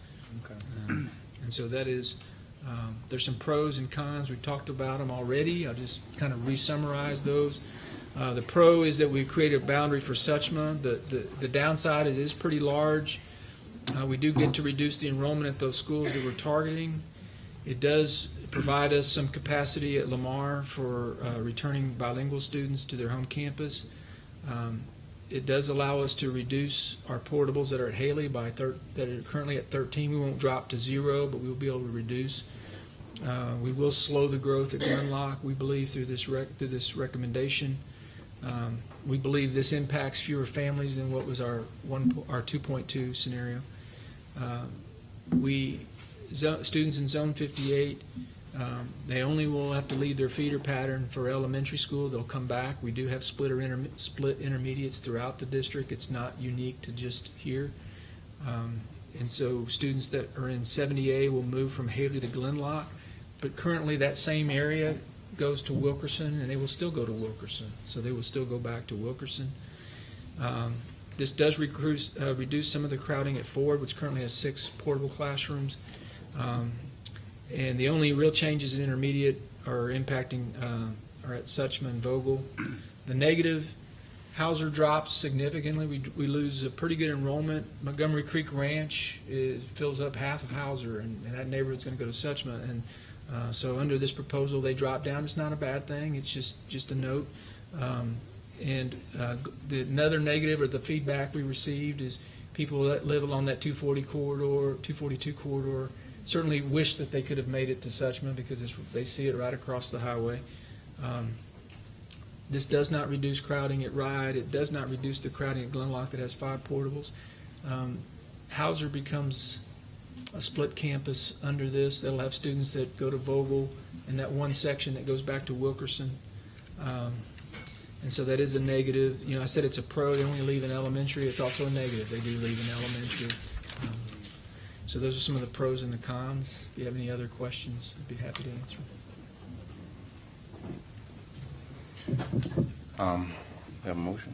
Um, And so that is, um, there's some pros and cons. We've talked about them already. I'll just kind of re-summarize those. Uh, The pro is that we created a boundary for Suchma. The, the, the downside is it's pretty large. Uh, We do get to reduce the enrollment at those schools that we're targeting. It does provide us some capacity at Lamar for uh, returning bilingual students to their home campus. Um, It does allow us to reduce our portables that are at Haley by that are currently at 13. We won't drop to zero, but we'll be able to reduce. Uh, We will slow the growth at Glen Loch, we believe, through this through this recommendation. Um, We believe this impacts fewer families than what was our one, our 2.2 scenario. Uh, We, students in Zone 58, um, they only will have to leave their feeder pattern for elementary school. They'll come back. We do have split or interme- split intermediates throughout the district. It's not unique to just here. Um, And so students that are in 70A will move from Haley to Glen Loch. But currently, that same area goes to Wilkerson, and they will still go to Wilkerson. So they will still go back to Wilkerson. Um, This does recruit, uh, reduce some of the crowding at Ford, which currently has six portable classrooms. Um, And the only real changes in intermediate are impacting, uh, are at Suchman Vogel. The negative, Houser drops significantly. We, we lose a pretty good enrollment. Montgomery Creek Ranch is, fills up half of Houser, and, and that neighborhood's gonna go to Suchma. And, uh, so under this proposal, they drop down. It's not a bad thing. It's just, just a note. Um, and, uh, the, another negative or the feedback we received is people that live along that two forty corridor, two forty-two corridor, certainly wish that they could have made it to Suchma because they see it right across the highway. Um, This does not reduce crowding at Ride. It does not reduce the crowding at Glen Loch that has five portables. Um, Houser becomes a split campus under this. They'll have students that go to Vogel and that one section that goes back to Wilkerson. Um, And so that is a negative. You know, I said it's a pro, they only leave in elementary. It's also a negative. They do leave in elementary. So those are some of the pros and the cons. If you have any other questions, I'd be happy to answer. Um, Have a motion?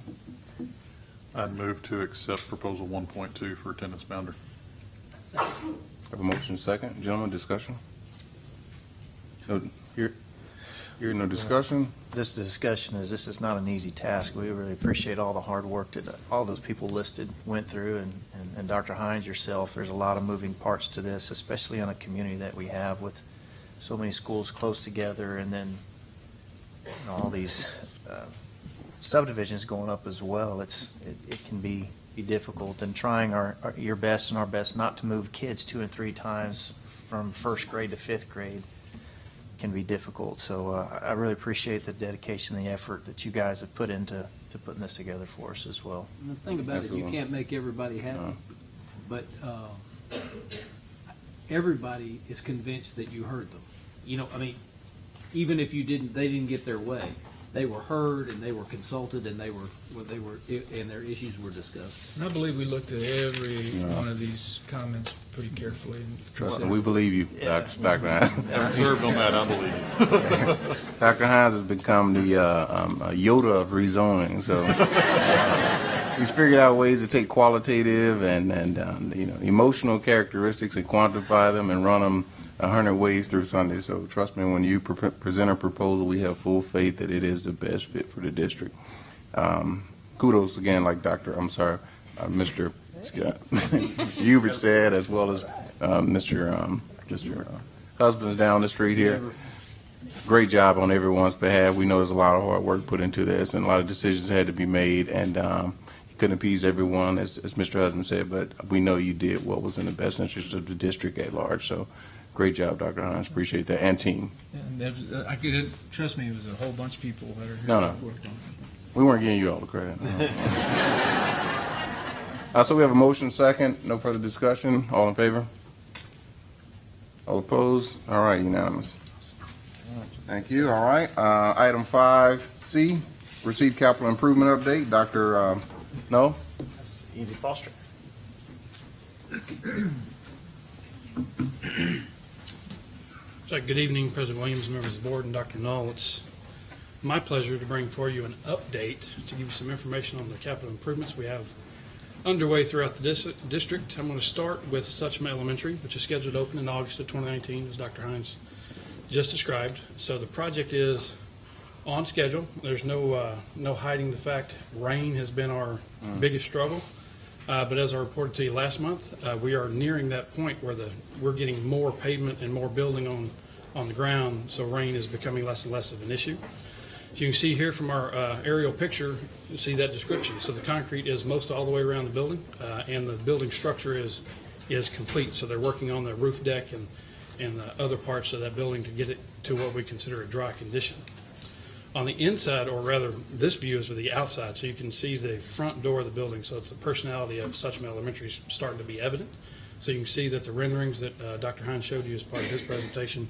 I'd move to accept proposal 1.2 for attendance boundary. Have a motion second. Gentlemen, discussion? No, here, here, no discussion? This discussion is, this is not an easy task. We really appreciate all the hard work that all those people listed went through, and, and- and Dr. Hines, yourself, there's a lot of moving parts to this, especially on a community that we have with so many schools close together, and then you know, all these uh, subdivisions going up as well. It's, it- it can be, be difficult, and trying our, our- your best and our best not to move kids two and three times from first grade to fifth grade can be difficult. So uh, I really appreciate the dedication, and the effort that you guys have put into, to putting this together for us as well. And the thing about it, you can't make everybody happy, No. but uh, everybody is convinced that you heard them. You know, I mean, even if you didn't, they didn't get their way, they were heard and they were consulted and they were, well, they were, and their issues were discussed. And I believe we looked at every Yeah. one of these comments pretty carefully. and Trust me, we believe you, Dr. Dr. Hines. I reserved on that, I believe. Dr. Hines has become the uh, um, uh, Yoda of rezoning, so he's figured out ways to take qualitative and, and um, you know, emotional characteristics and quantify them and run them a hundred ways through Sunday. So trust me, when you pre- present a proposal, we have full faith that it is the best fit for the district. Um, Kudos again, like Dr., I'm sorry, uh, Mr. Scott, Mr. Hubert said, as well as uh, Mr. um, Mr. uh, Husbands down the street here great job on everyone's behalf. We know there's a lot of hard work put into this, and a lot of decisions had to be made, and um, you couldn't appease everyone, as, as Mr. Husband said, but we know you did what was in the best interest of the district at large. So, great job, Dr. Hines. Appreciate that, and team. And there's, uh, I could, trust me, it was a whole bunch of people that are here. No, no. worked on it. We weren't giving you all the credit. no. uh, so we have a motion second. No further discussion. All in favor? All opposed? All right, unanimous. Thank you. All right. Uh, item five C, receive capital improvement update. Dr. Uh, no? That's easy foster. Good evening, President Williams, members of the board, and Dr. Null. It's my pleasure to bring for you an update to give you some information on the capital improvements we have underway throughout the dis- district. I'm going to start with Suchma Elementary, which is scheduled to open in August of 2019, as Dr. Hines just described. So the project is on schedule. There's no, uh, no hiding the fact rain has been our biggest struggle. Uh, But as I reported to you last month, uh, we are nearing that point where the, we're getting more pavement and more building on, on the ground, so rain is becoming less and less of an issue. As you can see here from our uh, aerial picture, you see that description. So the concrete is most all the way around the building, uh, and the building structure is, is complete. So they're working on the roof deck and, and the other parts of that building to get it to what we consider a dry condition. On the inside, or rather, this view is of the outside, so you can see the front door of the building. So it's the personality of Suchma Elementary starting to be evident. So you can see that the renderings that uh, Dr. Hines showed you as part of his presentation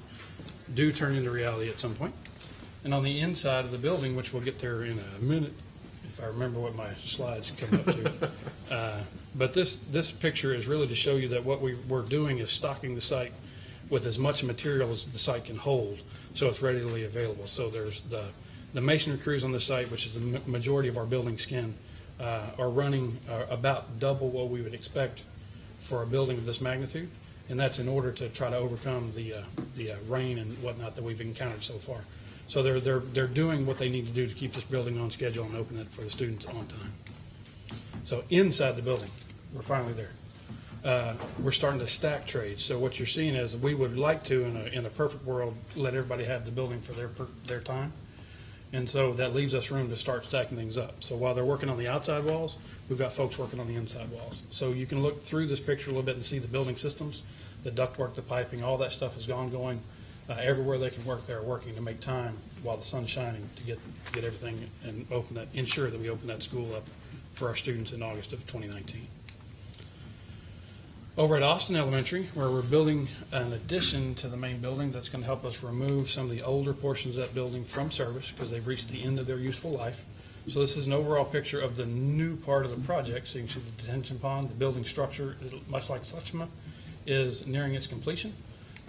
do turn into reality at some point. And on the inside of the building, which we'll get there in a minute, if I remember what my slides come up to. Uh, But this, this picture is really to show you that what we, we're doing is stocking the site with as much material as the site can hold, so it's readily available. So there's the, the masonry crews on the site, which is the majority of our building skin, uh, are running uh, about double what we would expect for a building of this magnitude, and that's in order to try to overcome the, uh, the uh, rain and whatnot that we've encountered so far. So they're, they're, they're doing what they need to do to keep this building on schedule and open it for the students on time. So inside the building, we're finally there. Uh, We're starting to stack trades, so what you're seeing is, we would like to, in a, in a perfect world, let everybody have the building for their, per- their time. And so that leaves us room to start stacking things up. So while they're working on the outside walls, we've got folks working on the inside walls. So you can look through this picture a little bit and see the building systems, the ductwork, the piping, all that stuff is gone going. Uh, Everywhere they can work, they're working to make time while the sun's shining to get, get everything and open that, ensure that we open that school up for our students in August of 2019. Over at Austin Elementary, where we're building an addition to the main building that's going to help us remove some of the older portions of that building from service because they've reached the end of their useful life. So this is an overall picture of the new part of the project. So you can see the detention pond, the building structure, much like Suchma, is nearing its completion.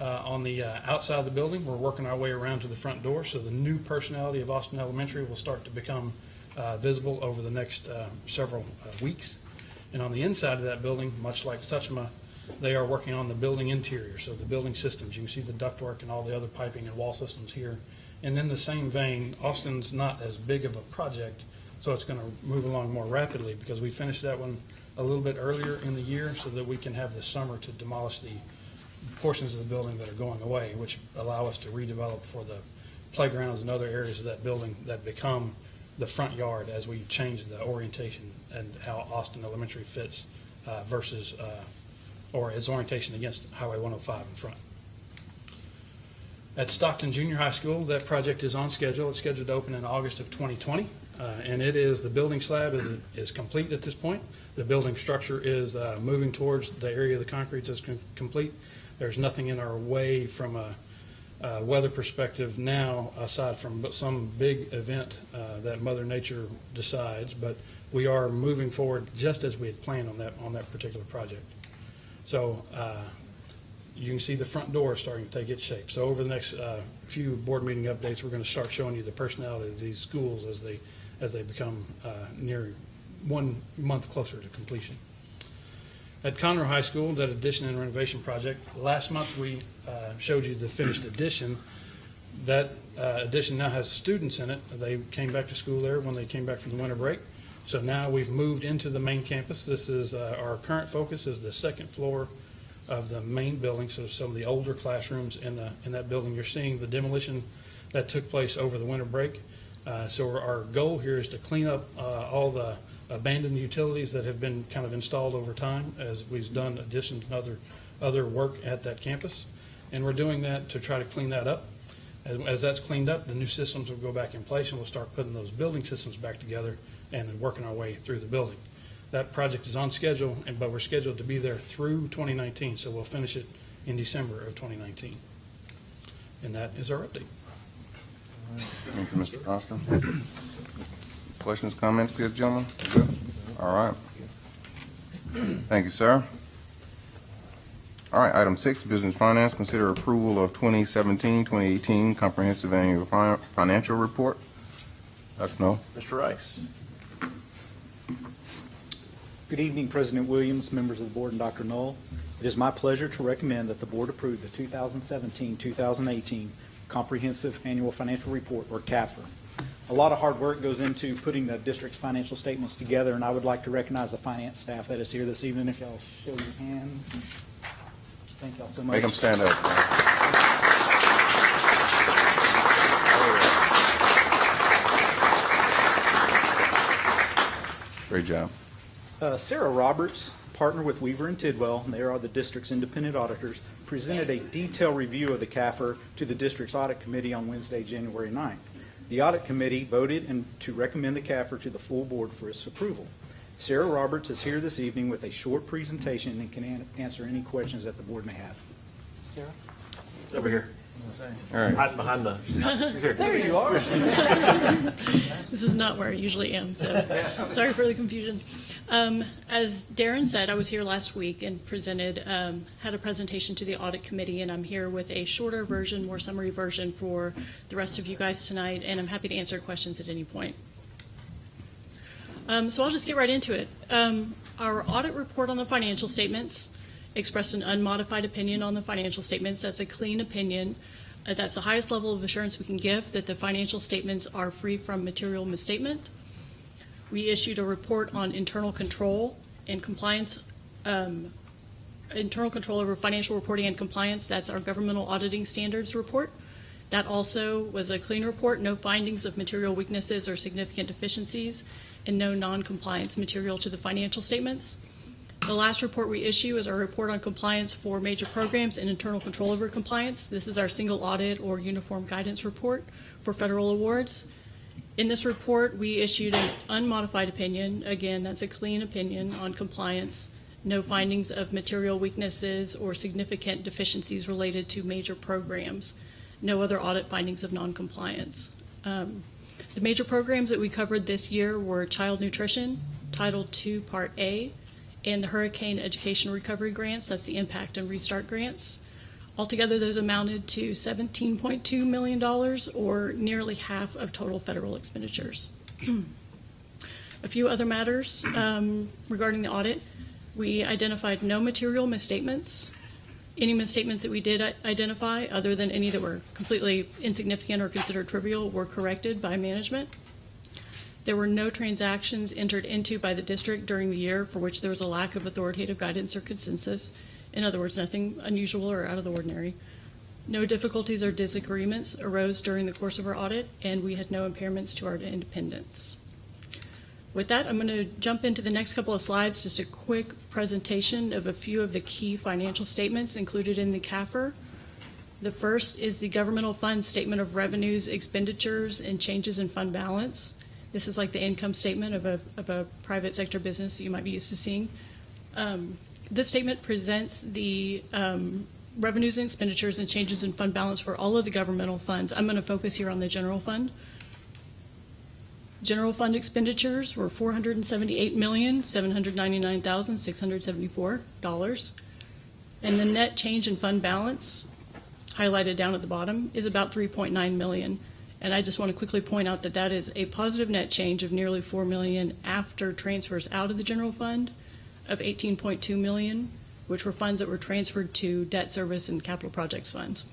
Uh, On the uh, outside of the building, we're working our way around to the front door, so the new personality of Austin Elementary will start to become uh, visible over the next uh, several uh, weeks. And on the inside of that building, much like Suchma, they are working on the building interior, so the building systems. You can see the ductwork and all the other piping and wall systems here. And in the same vein, Austin's not as big of a project, so it's going to move along more rapidly because we finished that one a little bit earlier in the year so that we can have the summer to demolish the portions of the building that are going away, which allow us to redevelop for the playgrounds and other areas of that building that become the front yard as we change the orientation and how Austin Elementary fits uh, versus, uh, or its orientation against Highway 105 in front. At Stockton Junior High School, that project is on schedule. It's scheduled to open in August of 2020. uh, And it is, the building slab is, is complete at this point. The building structure is uh, moving towards the area of the concrete that's com- complete. There's nothing in our way from a uh, weather perspective now, aside from some big event uh, that Mother Nature decides. But we are moving forward just as we had planned on that, on that particular project. So uh, you can see the front door starting to take its shape. So over the next uh, few board meeting updates, we're going to start showing you the personality of these schools as they, as they become uh, near one month closer to completion. At Conroe High School, that addition and renovation project, last month we uh, showed you the finished addition. That uh, addition now has students in it. They came back to school there when they came back from the winter break. So now we've moved into the main campus. This is, uh, our current focus is the second floor of the main building, so some of the older classrooms in the, in that building. You're seeing the demolition that took place over the winter break. Uh, So our- our goal here is to clean up uh, all the abandoned utilities that have been kind of installed over time as we've done additions and other, other work at that campus. And we're doing that to try to clean that up. As, as that's cleaned up, the new systems will go back in place and we'll start putting those building systems back together and then working our way through the building. That project is on schedule, and, but we're scheduled to be there through 2019, so we'll finish it in December of 2019. And that is our update. Thank you, Mr. Austin. Questions, comments, good gentlemen? All right. Thank you, sir. All right, item six, business finance, consider approval of 2017-2018 comprehensive annual fi- financial report. Dr. Null? Mr. Rice. Good evening, President Williams, members of the board, and Dr. Null. It is my pleasure to recommend that the board approve the 2017-2018 Comprehensive Annual Financial Report, or CAFR. A lot of hard work goes into putting the district's financial statements together, and I would like to recognize the finance staff that is here this evening. If y'all show your hands. Thank y'all so much. Make them stand up. Great job. Uh, Sarah Roberts, partner with Weaver and Tidwell, and they are the district's independent auditors, presented a detailed review of the CAFR to the district's audit committee on Wednesday, January 9th. The audit committee voted and to recommend the CAFR to the full board for its approval. Sarah Roberts is here this evening with a short presentation and can an- answer any questions that the board may have. Sarah? Over here. All right. Hiding behind the. she's here. There you are. This is not where I usually am, so sorry for the confusion. Um, As Darren said, I was here last week and presented, um, had a presentation to the audit committee, and I'm here with a shorter version, more summary version for the rest of you guys tonight, and I'm happy to answer questions at any point. Um, So I'll just get right into it. Um, Our audit report on the financial statements expressed an unmodified opinion on the financial statements. That's a clean opinion. Uh, That's the highest level of assurance we can give, that the financial statements are free from material misstatement. We issued a report on internal control and compliance, um, internal control over financial reporting and compliance. That's our governmental auditing standards report. That also was a clean report, no findings of material weaknesses or significant deficiencies, and no non-compliance material to the financial statements. The last report we issue is our report on compliance for major programs and internal control over compliance. This is our single audit or uniform guidance report for federal awards. In this report, we issued an unmodified opinion. Again, that's a clean opinion on compliance. No findings of material weaknesses or significant deficiencies related to major programs. No other audit findings of noncompliance. Um, The major programs that we covered this year were child nutrition, Title II, Part A, and the Hurricane Education Recovery Grants, that's the Impact and Restart Grants. Altogether, those amounted to $17.2 million, or nearly half of total federal expenditures. A few other matters um, regarding the audit. We identified no material misstatements. Any misstatements that we did identify, other than any that were completely insignificant or considered trivial, were corrected by management. There were no transactions entered into by the district during the year for which there was a lack of authoritative guidance or consensus. In other words, nothing unusual or out of the ordinary. No difficulties or disagreements arose during the course of our audit, and we had no impairments to our independence. With that, I'm going to jump into the next couple of slides, just a quick presentation of a few of the key financial statements included in the CAFR. The first is the governmental fund statement of revenues, expenditures, and changes in fund balance. This is like the income statement of a, of a private sector business that you might be used to seeing. Um, This statement presents the um, revenues and expenditures and changes in fund balance for all of the governmental funds. I'm going to focus here on the general fund. General fund expenditures were four hundred and the net change in fund balance, highlighted down at the bottom, is about three point nine million. And I just want to quickly point out that that is a positive net change of nearly four million after transfers out of the general fund of eighteen point two million, which were funds that were transferred to debt service and capital projects funds.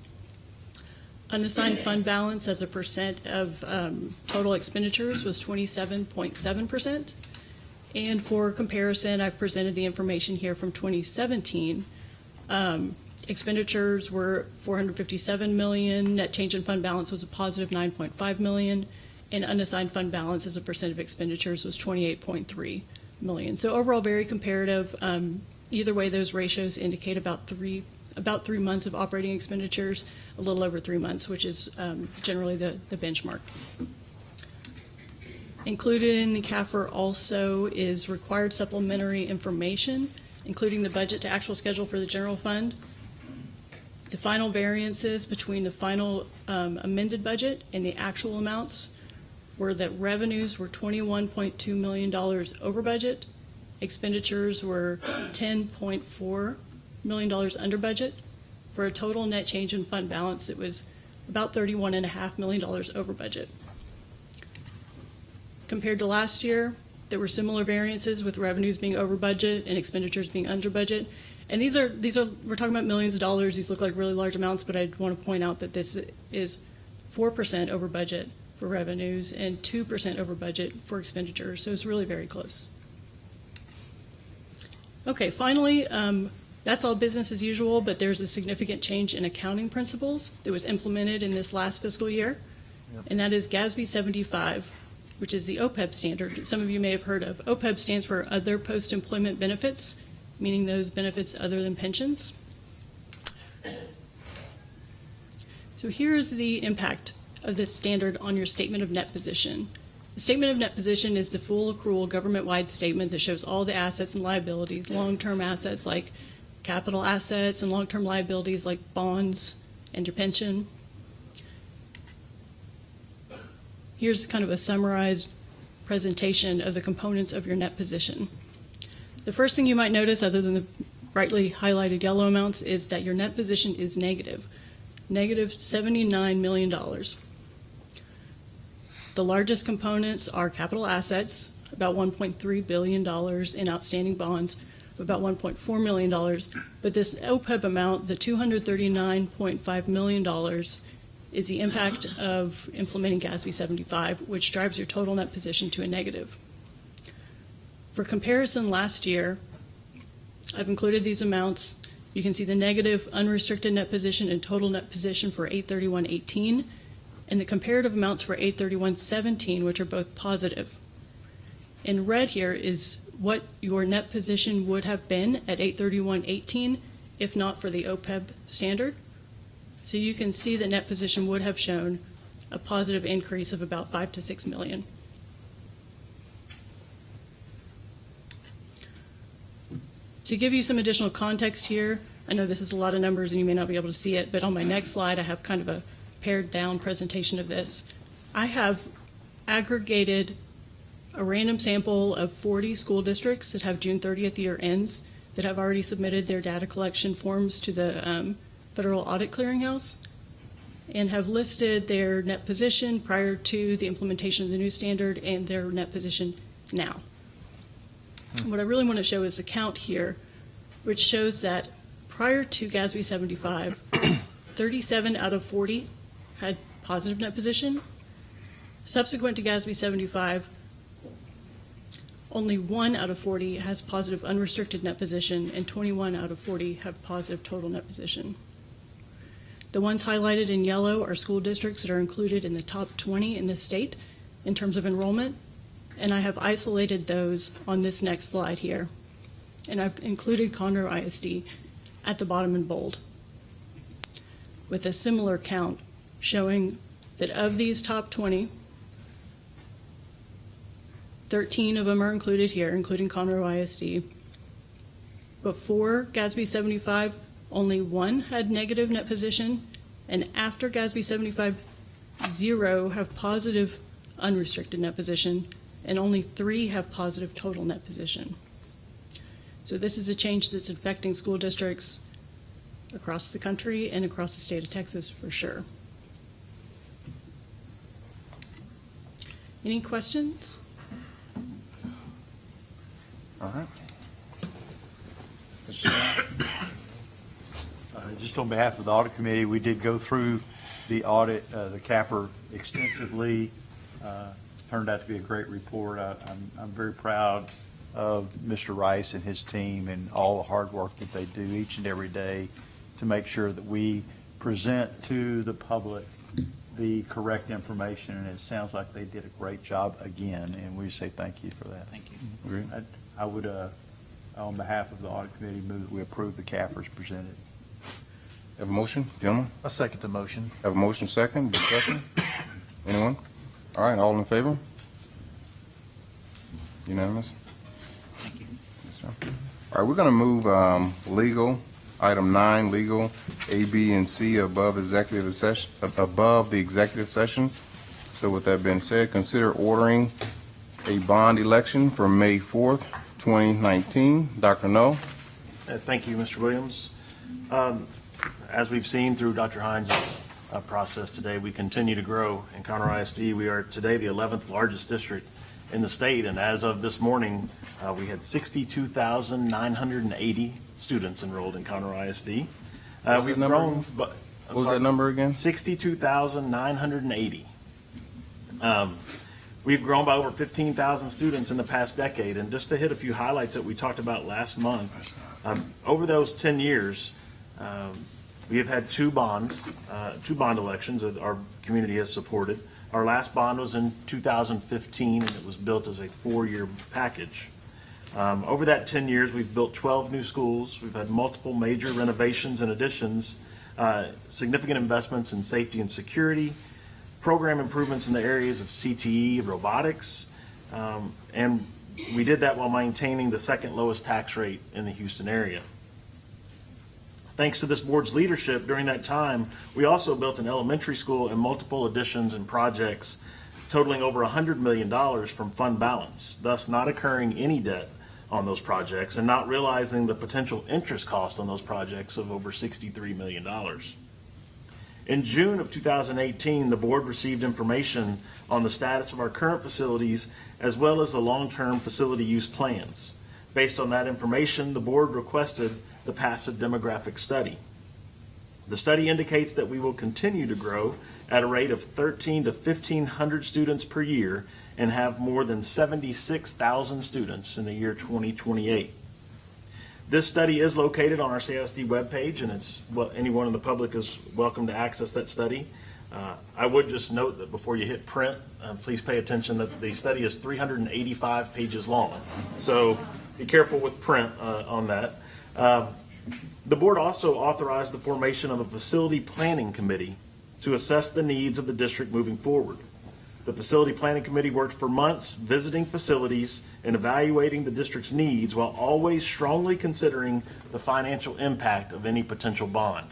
Unassigned fund balance as a percent of um, total expenditures was 27.7%. And for comparison, I've presented the information here from 2017. Um, Expenditures were 457 million, net change in fund balance was a positive 9.5 million, and unassigned fund balance as a percent of expenditures was 28.3 million. So overall, very comparative. Um, Either way, those ratios indicate about three about three months of operating expenditures, a little over three months, which is um, generally the, the benchmark. Included in the CAFR also is required supplementary information, including the budget to actual schedule for the general fund, the final variances between the final um, amended budget and the actual amounts were that revenues were $21.2 million over budget, expenditures were $10.4 million dollars under budget, for a total net change in fund balance that was about $31.5 million over budget. Compared to last year, there were similar variances with revenues being over budget and expenditures being under budget. And these are, these are, we're talking about millions of dollars. These look like really large amounts, but I want to point out that this is 4% over budget for revenues and 2% over budget for expenditures. So it's really very close. Okay, finally, um, that's all business as usual, but there's a significant change in accounting principles that was implemented in this last fiscal year, and that is GASB 75, which is the OPEB standard some of you may have heard of. OPEB stands for Other Post-Employment Benefits, meaning those benefits other than pensions. So here's the impact of this standard on your statement of net position. The statement of net position is the full accrual government-wide statement that shows all the assets and liabilities, long-term assets like capital assets and long-term liabilities like bonds and your pension. Here's kind of a summarized presentation of the components of your net position. The first thing you might notice, other than the brightly highlighted yellow amounts, is that your net position is negative, negative $79 million. The largest components are capital assets, about $1.3 billion in outstanding bonds, about $1.4 million. But this OPEB amount, the $239.5 million, is the impact of implementing GASB 75, which drives your total net position to a negative. For comparison, last year, I've included these amounts. You can see the negative unrestricted net position and total net position for 831.18, and the comparative amounts for 831.17, which are both positive. In red here is what your net position would have been at 831.18 if not for the OPEB standard. So you can see the net position would have shown a positive increase of about five to six million. To give you some additional context here, I know this is a lot of numbers and you may not be able to see it, but on my next slide, I have kind of a pared down presentation of this. I have aggregated a random sample of 40 school districts that have June 30th year ends that have already submitted their data collection forms to the um, Federal Audit Clearinghouse and have listed their net position prior to the implementation of the new standard and their net position now. What I really want to show is the count here, which shows that prior to GASB 75, 37 out of 40 had positive net position. Subsequent to GASB 75, only one out of 40 has positive unrestricted net position, and 21 out of 40 have positive total net position. The ones highlighted in yellow are school districts that are included in the top 20 in the state in terms of enrollment, and I have isolated those on this next slide here. And I've included Conroe ISD at the bottom in bold with a similar count showing that of these top 20, 13 of them are included here, including Conroe ISD. Before GASB 75, only one had negative net position, and after GASB 75, zero have positive unrestricted net position, and only three have positive total net position. So this is a change that's affecting school districts across the country and across the state of Texas for sure. Any questions? All right. Uh, Just on behalf of the audit committee, we did go through the audit, uh, the CAFR extensively. Uh, Turned out to be a great report. I- I'm, I'm very proud of Mr. Rice and his team and all the hard work that they do each and every day to make sure that we present to the public the correct information, and it sounds like they did a great job again, and we say thank you for that. Thank you. Agreed. I would, uh, on behalf of the audit committee, move that we approve the CAFRs presented. Have a motion, gentlemen? I second the motion. Have a motion second, discussion? Anyone? All right, all in favor? Unanimous? Thank you. Yes, sir. All right, we're going to move um, legal, item nine, legal, A, B, and C above executive session, above the executive session. So with that being said, consider ordering a bond election for May 4th, 2019. Dr. Null? Uh, Thank you, Mr. Williams. Um, As we've seen through Dr. Hines' uh, process today, we continue to grow. In Conroe ISD, we are today the 11th largest district in the state, and as of this morning, uh, we had 62,980 students enrolled in Conroe ISD. Uh, We've grown, but. What was that number again? 62,980. Um, We've grown by over 15,000 students in the past decade, and just to hit a few highlights that we talked about last month, um, over those 10 years, um, we have had two bonds, uh, two bond elections that our community has supported. Our last bond was in 2015, and it was built as a four-year package. Um, Over that 10 years, we've built 12 new schools, we've had multiple major renovations and additions, uh, significant investments in safety and security, program improvements in the areas of CTE, robotics, um, and we did that while maintaining the second lowest tax rate in the Houston area. Thanks to this board's leadership during that time, we also built an elementary school and multiple additions and projects totaling over $100 million from fund balance, thus not incurring any debt on those projects and not realizing the potential interest cost on those projects of over $63 million. In June of 2018, the board received information on the status of our current facilities as well as the long-term facility use plans. Based on that information, the board requested the PASA demographic study. The study indicates that we will continue to grow at a rate of 13 to 1,500 students per year and have more than 76,000 students in the year 2028. This study is located on our CSD webpage, and it's, well, anyone in the public is welcome to access that study. Uh, I would just note that before you hit print, uh, please pay attention that the study is 385 pages long. So be careful with print uh, on that. Uh, The board also authorized the formation of a facility planning committee to assess the needs of the district moving forward. The facility planning committee worked for months visiting facilities and evaluating the district's needs while always strongly considering the financial impact of any potential bond.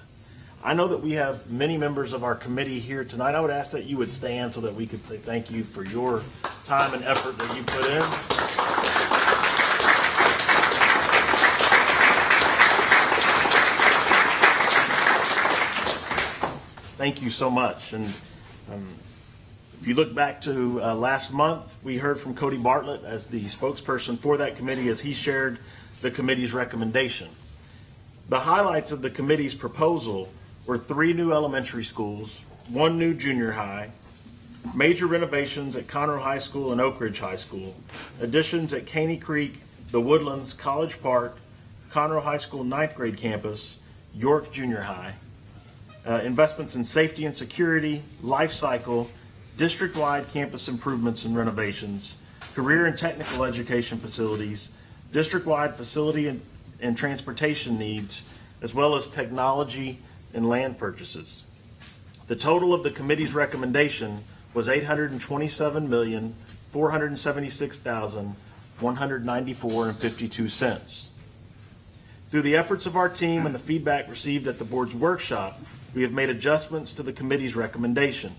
I know that we have many members of our committee here tonight. I would ask that you would stand so that we could say thank you for your time and effort that you put in. Thank you so much. And um, if you look back to uh, last month, we heard from Cody Bartlett as the spokesperson for that committee as he shared the committee's recommendation. The highlights of the committee's proposal were three new elementary schools, one new junior high, major renovations at Conroe High School and Oak Ridge High School, additions at Caney Creek, The Woodlands, College Park, Conroe High School ninth grade campus, York Junior High, uh, investments in safety and security, life cycle, district-wide campus improvements and renovations, career and technical education facilities, district-wide facility and, and transportation needs, as well as technology and land purchases. The total of the committee's recommendation was eight hundred and twenty-seven million, four hundred and seventy-six thousand, one hundred ninety-four and fifty-two. Through the efforts of our team and the feedback received at the board's workshop, we have made adjustments to the committee's recommendation.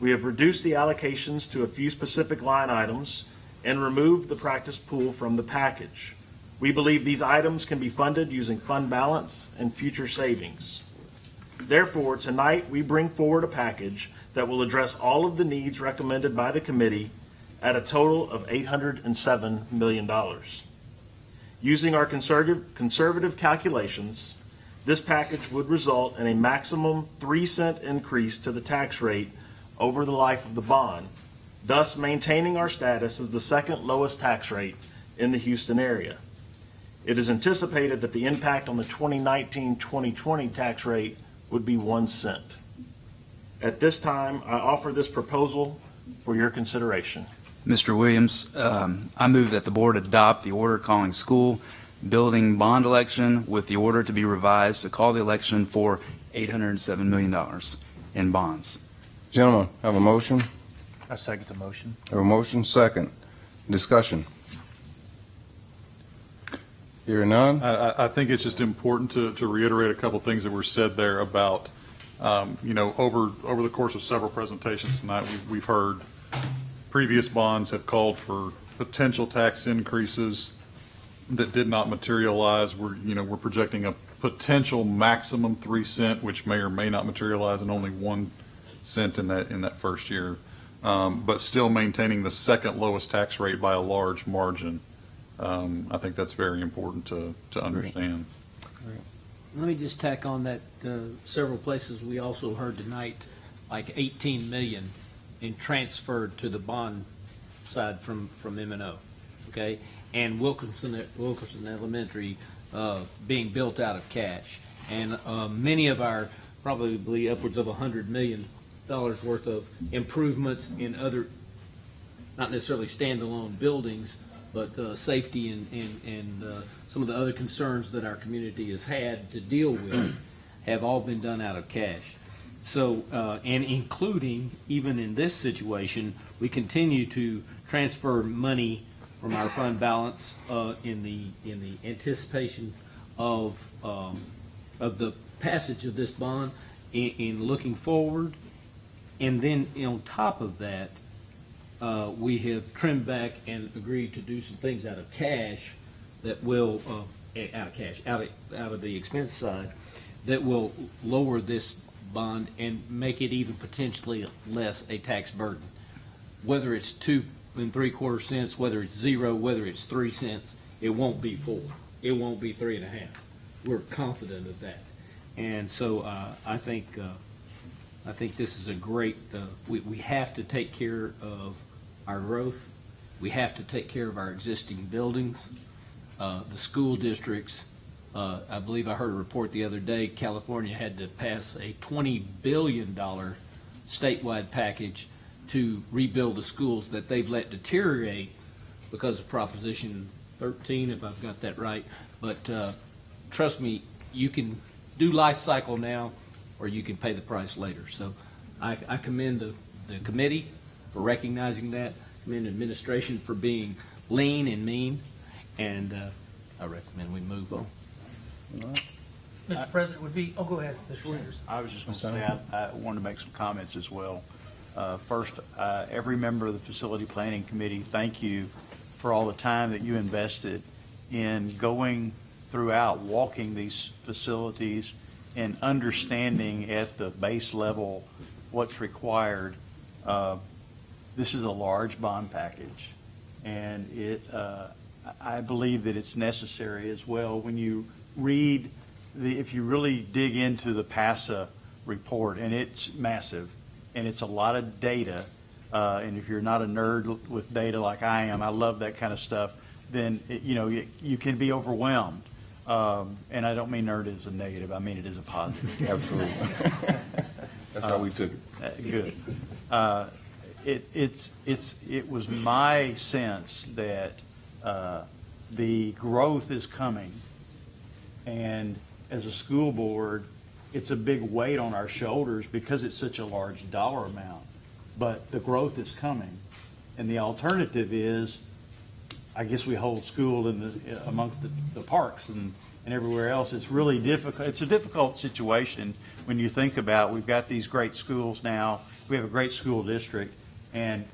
We have reduced the allocations to a few specific line items and removed the practice pool from the package. We believe these items can be funded using fund balance and future savings. Therefore, tonight, we bring forward a package that will address all of the needs recommended by the committee at a total of $807 million. Using our conservative, conservative calculations, this package would result in a maximum 3 cent increase to the tax rate over the life of the bond, thus maintaining our status as the second lowest tax rate in the Houston area. It is anticipated that the impact on the 2019-2020 tax rate would be 1 cent. At this time, I offer this proposal for your consideration. Mr. Williams, um, I move that the board adopt the order calling school building bond election with the order to be revised to call the election for $807 million in bonds. Gentlemen, have a motion? I second the motion. Have a motion, second. Discussion. Hearing none? I, I- I think it's just important to, to reiterate a couple things that were said there about, um, you know, over, over the course of several presentations tonight, we've, we've heard previous bonds have called for potential tax increases that did not materialize. We're, you know, we're projecting a potential maximum three cent, which may or may not materialize, and only one cent in that, in that first year. Um, but still maintaining the second lowest tax rate by a large margin. Um, I think that's very important to, to understand. Let me just tack on that, uh, several places we also heard tonight, like 18 million in transferred to the bond side from, from M and O, okay? And Wilkinson, Wilkinson Elementary, uh, being built out of cash. And, uh, many of our, probably upwards of 100 million dollars worth of improvements in other, not necessarily standalone buildings, but uh, safety and, and, and uh, some of the other concerns that our community has had to deal with have all been done out of cash. So, uh, and including, even in this situation, we continue to transfer money from our fund balance uh, in the, in the anticipation of um, of the passage of this bond in, in looking forward. And then on top of that, uh, we have trimmed back and agreed to do some things out of cash that will, uh, eh, out of cash, out of, out of the expense side, that will lower this bond and make it even potentially less a tax burden. Whether it's two and three quarter cents, whether it's zero, whether it's three cents, it won't be four. It won't be three and a half. We're confident of that. And so, uh, I think, uh, I think this is a great, uh, we, we have to take care of our growth. We have to take care of our existing buildings. Uh, the school districts, uh, I believe I heard a report the other day, California had to pass a twenty billion dollar statewide package to rebuild the schools that they've let deteriorate because of Proposition thirteen, if I've got that right. But, uh, trust me, you can do life cycle now, or you can pay the price later. So I, I commend the, the committee for recognizing that, commend administration for being lean and mean, and, uh, I recommend we move on. Mr. President, would be, oh, go ahead, Mr. Sanders. I was just going to say, I, I wanted to make some comments as well. Uh, First, uh, every member of the Facility Planning Committee, thank you for all the time that you invested in going throughout, walking these facilities and understanding at the base level what's required. Uh, This is a large bond package, and it, uh, I believe that it's necessary as well. When you read the, if you really dig into the PASA report, and it's massive, and it's a lot of data, uh, and if you're not a nerd with data like I am, I love that kind of stuff, then, it- you know, you, you can be overwhelmed. Um, and I don't mean nerd as a negative, I mean it as a positive. Absolutely. That's how we took it. Uh, Good. Uh, It, it's, it's, it was my sense that uh, the growth is coming, and as a school board, it's a big weight on our shoulders because it's such a large dollar amount. But the growth is coming, and the alternative is, I guess we hold school in the, amongst the, the parks and, and everywhere else. It's really difficult, it's a difficult situation when you think about, we've got these great schools now, we have a great school district, and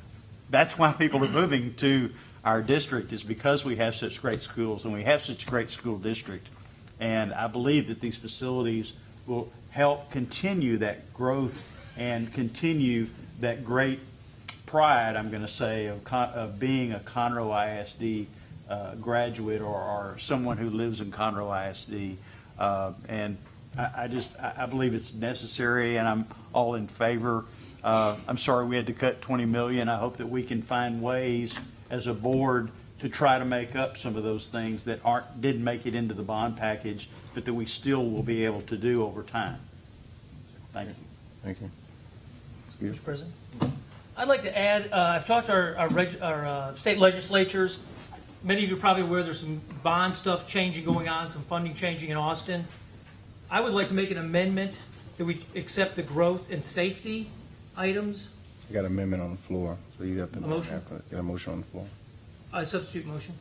that's why people are moving to our district, is because we have such great schools and we have such a great school district. And I believe that these facilities will help continue that growth and continue that great pride, I'm going to say, of, Con- of being a Conroe ISD uh, graduate or, or someone who lives in Conroe ISD. Uh, and I, I just, I, I believe it's necessary, and I'm all in favor. Uh, I'm sorry we had to cut 20 million. I hope that we can find ways as a board to try to make up some of those things that aren't, didn't make it into the bond package, but that we still will be able to do over time. Thank you. Thank you. Mr. President? I'd like to add, uh, I've talked to our, our, reg- our uh, state legislatures. Many of you are probably aware there's some bond stuff changing going on, some funding changing in Austin. I would like to make an amendment that we accept the growth and safety items. You got an amendment on the floor, so you got to. A motion? Get a motion on the floor. I substitute motion.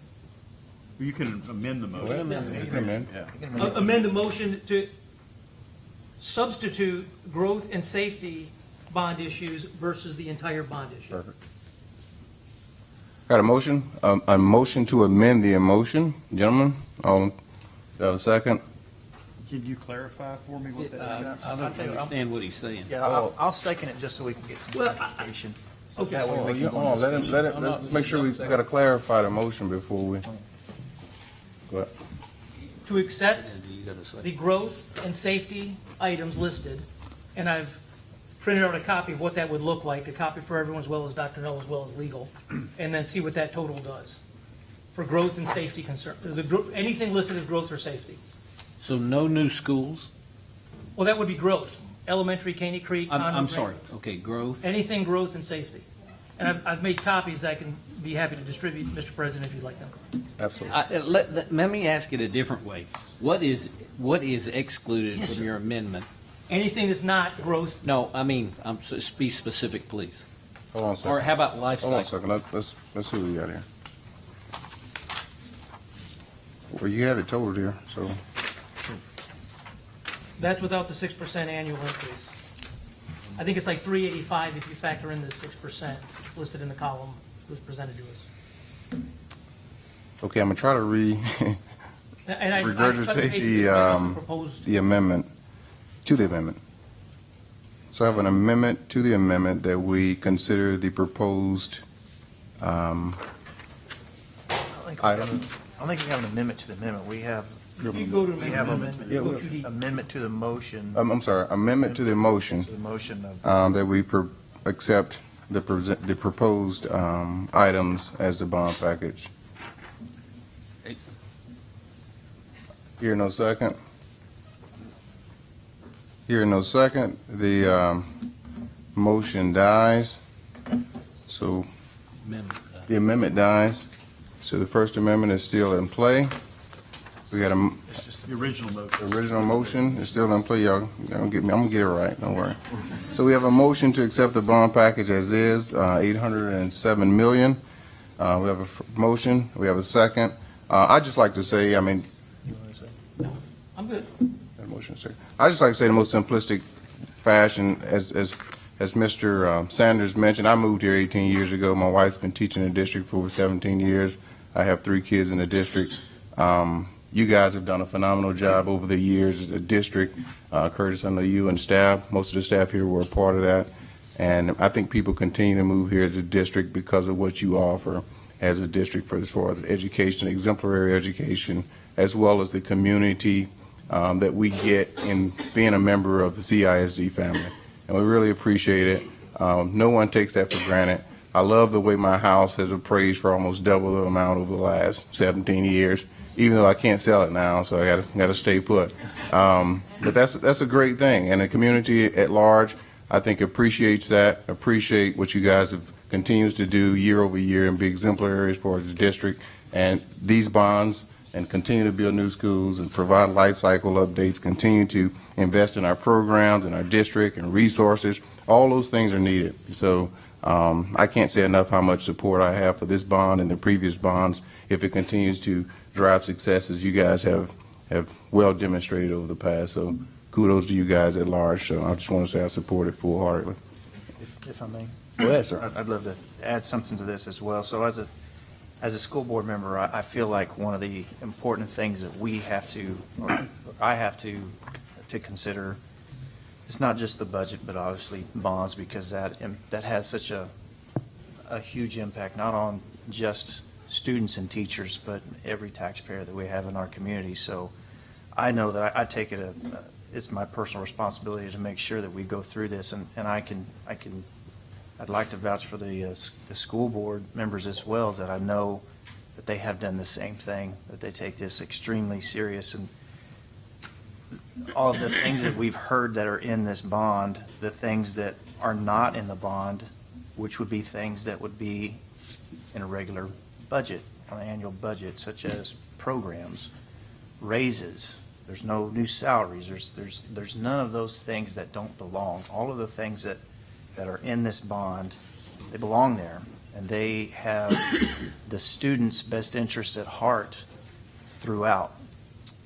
You can amend the motion. amend it. You can amend. Yeah. A- Amend the motion to substitute growth and safety bond issues versus the entire bond issue. Perfect. Got a motion, um, a motion to amend the motion, Gentlemen, all, in- do I have a second? Can you clarify for me what that is? I don't understand what he's saying. Yeah, I'll, I'll second it just so we can get some Well, I- clarification. Okay. That way we Oh, can you- go oh, on let him, let it, I'm not- let's make sure we gotta clarify the motion before we. Go ahead. To accept You gotta say. the growth and safety items listed, and I've printed out a copy of what that would look like, a copy for everyone as well as Dr. Null as well as legal, and then see what that total does for growth and safety concern, the, gro- anything listed as growth or safety. So no new schools? Well, that would be growth, elementary, Caney Creek, I'm, I'm sorry, okay, growth. Anything growth and safety. And I've, I've made copies I can be happy to distribute, Mr. President, if you'd like them. Absolutely. I- uh, Let, let- let me ask it a different way. What is, what is excluded Yes, from sir. your amendment? Anything that's not growth, No, I mean, um, s- be specific, please. Hold on a Or second. how about life Hold on a cycle? second, Let- let's, let's see what we got here. Well, you have it totaled here, so. That's without the six percent annual increase. I think it's like three eighty-five if you factor in the six percent. It's listed in the column that was presented to us. Okay, I'm gonna try to re, And I- I touched regurgitate base with the, about um, proposed- the amendment, to the amendment. So I have an amendment to the amendment that we consider the proposed, um, I think we have- I don't think we have an amendment to the amendment. We have. You go to we have a- amendment. Yeah, Go we- to the- Amendment to the motion. I'm, I'm sorry, amendment to the motion. To the motion of. um, that we pro- accept the present, the proposed, um, items as the bond package. Here, no second. Here, no second. The, um, motion dies. So the amendment dies. So the First Amendment is still in play. We got a It's just the original motion. original motion is still in play, y'all. Y'all gonna get me, I'm gonna get it right, don't worry. So we have a motion to accept the bond package as is, uh, eight hundred and seven million. Uh, we have a f- motion, we have a second. Uh, I'd just like to say, I mean, I'm good. Sir. I just like to say the most simplistic fashion, as, as, as Mr. uh, Sanders mentioned, I moved here 18 years ago. My wife's been teaching in the district for over 17 years. I have three kids in the district. Um, you guys have done a phenomenal job over the years as a district. Uh, Curtis, I know you and staff, most of the staff here were a part of that. And I think people continue to move here as a district because of what you offer as a district for as far as education, exemplary education, as well as the community um, that we get in being a member of the CISD family. And we really appreciate it. Um, no one takes that for granted. I love the way my house has appraised for almost double the amount over the last 17 years, even though I can't sell it now, so I gotta, gotta stay put. Um, but that's, that's a great thing. And the community at large, I think appreciates that, appreciate what you guys have, continues to do year over year and be exemplary as far as the district. And these bonds and continue to build new schools and provide life cycle updates, continue to invest in our programs and our district and resources. All those things are needed. So um, I can't say enough how much support I have for this bond and the previous bonds if it continues to drive success as you guys have, have well demonstrated over the past. So kudos to you guys at large. So I just want to say I support it full heartedly. If, if I may. Go ahead, sir. I'd- I'd love to add something to this as well. So as a, as a school board member, I, I feel like one of the important things that we have to, or I have to, to consider, it's not just the budget, but obviously bonds, because that, um, that has such a, a huge impact, not on just students and teachers, but every taxpayer that we have in our community. So I know that I, I take it, a- it's my personal responsibility to make sure that we go through this, and, and I can, I can I'd like to vouch for the, uh, the school board members as well, that I know that they have done the same thing, that they take this extremely serious, and all of the things that we've heard that are in this bond, the things that are not in the bond, which would be things that would be in a regular budget, an annual budget, such as programs, raises, there's no new salaries, there's, there's, there's none of those things that don't belong. All of the things that that are in this bond, they belong there, and they have the student's best interest at heart throughout.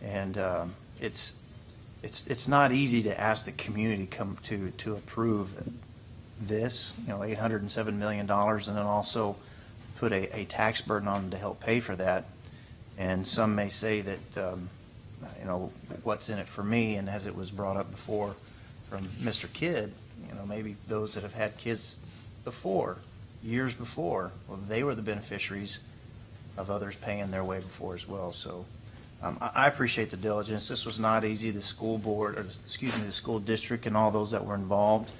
And um, it's, it's, it's not easy to ask the community come to, to approve this, you know, $807 million, and then also put a, a tax burden on them to help pay for that. And some may say that, um, you know, what's in it for me, and as it was brought up before from Mr. Kidd, you know, maybe those that have had kids before, years before, well, they were the beneficiaries of others paying their way before as well. So um, I I appreciate the diligence. This was not easy. The school board, or excuse me, the school district and all those that were involved,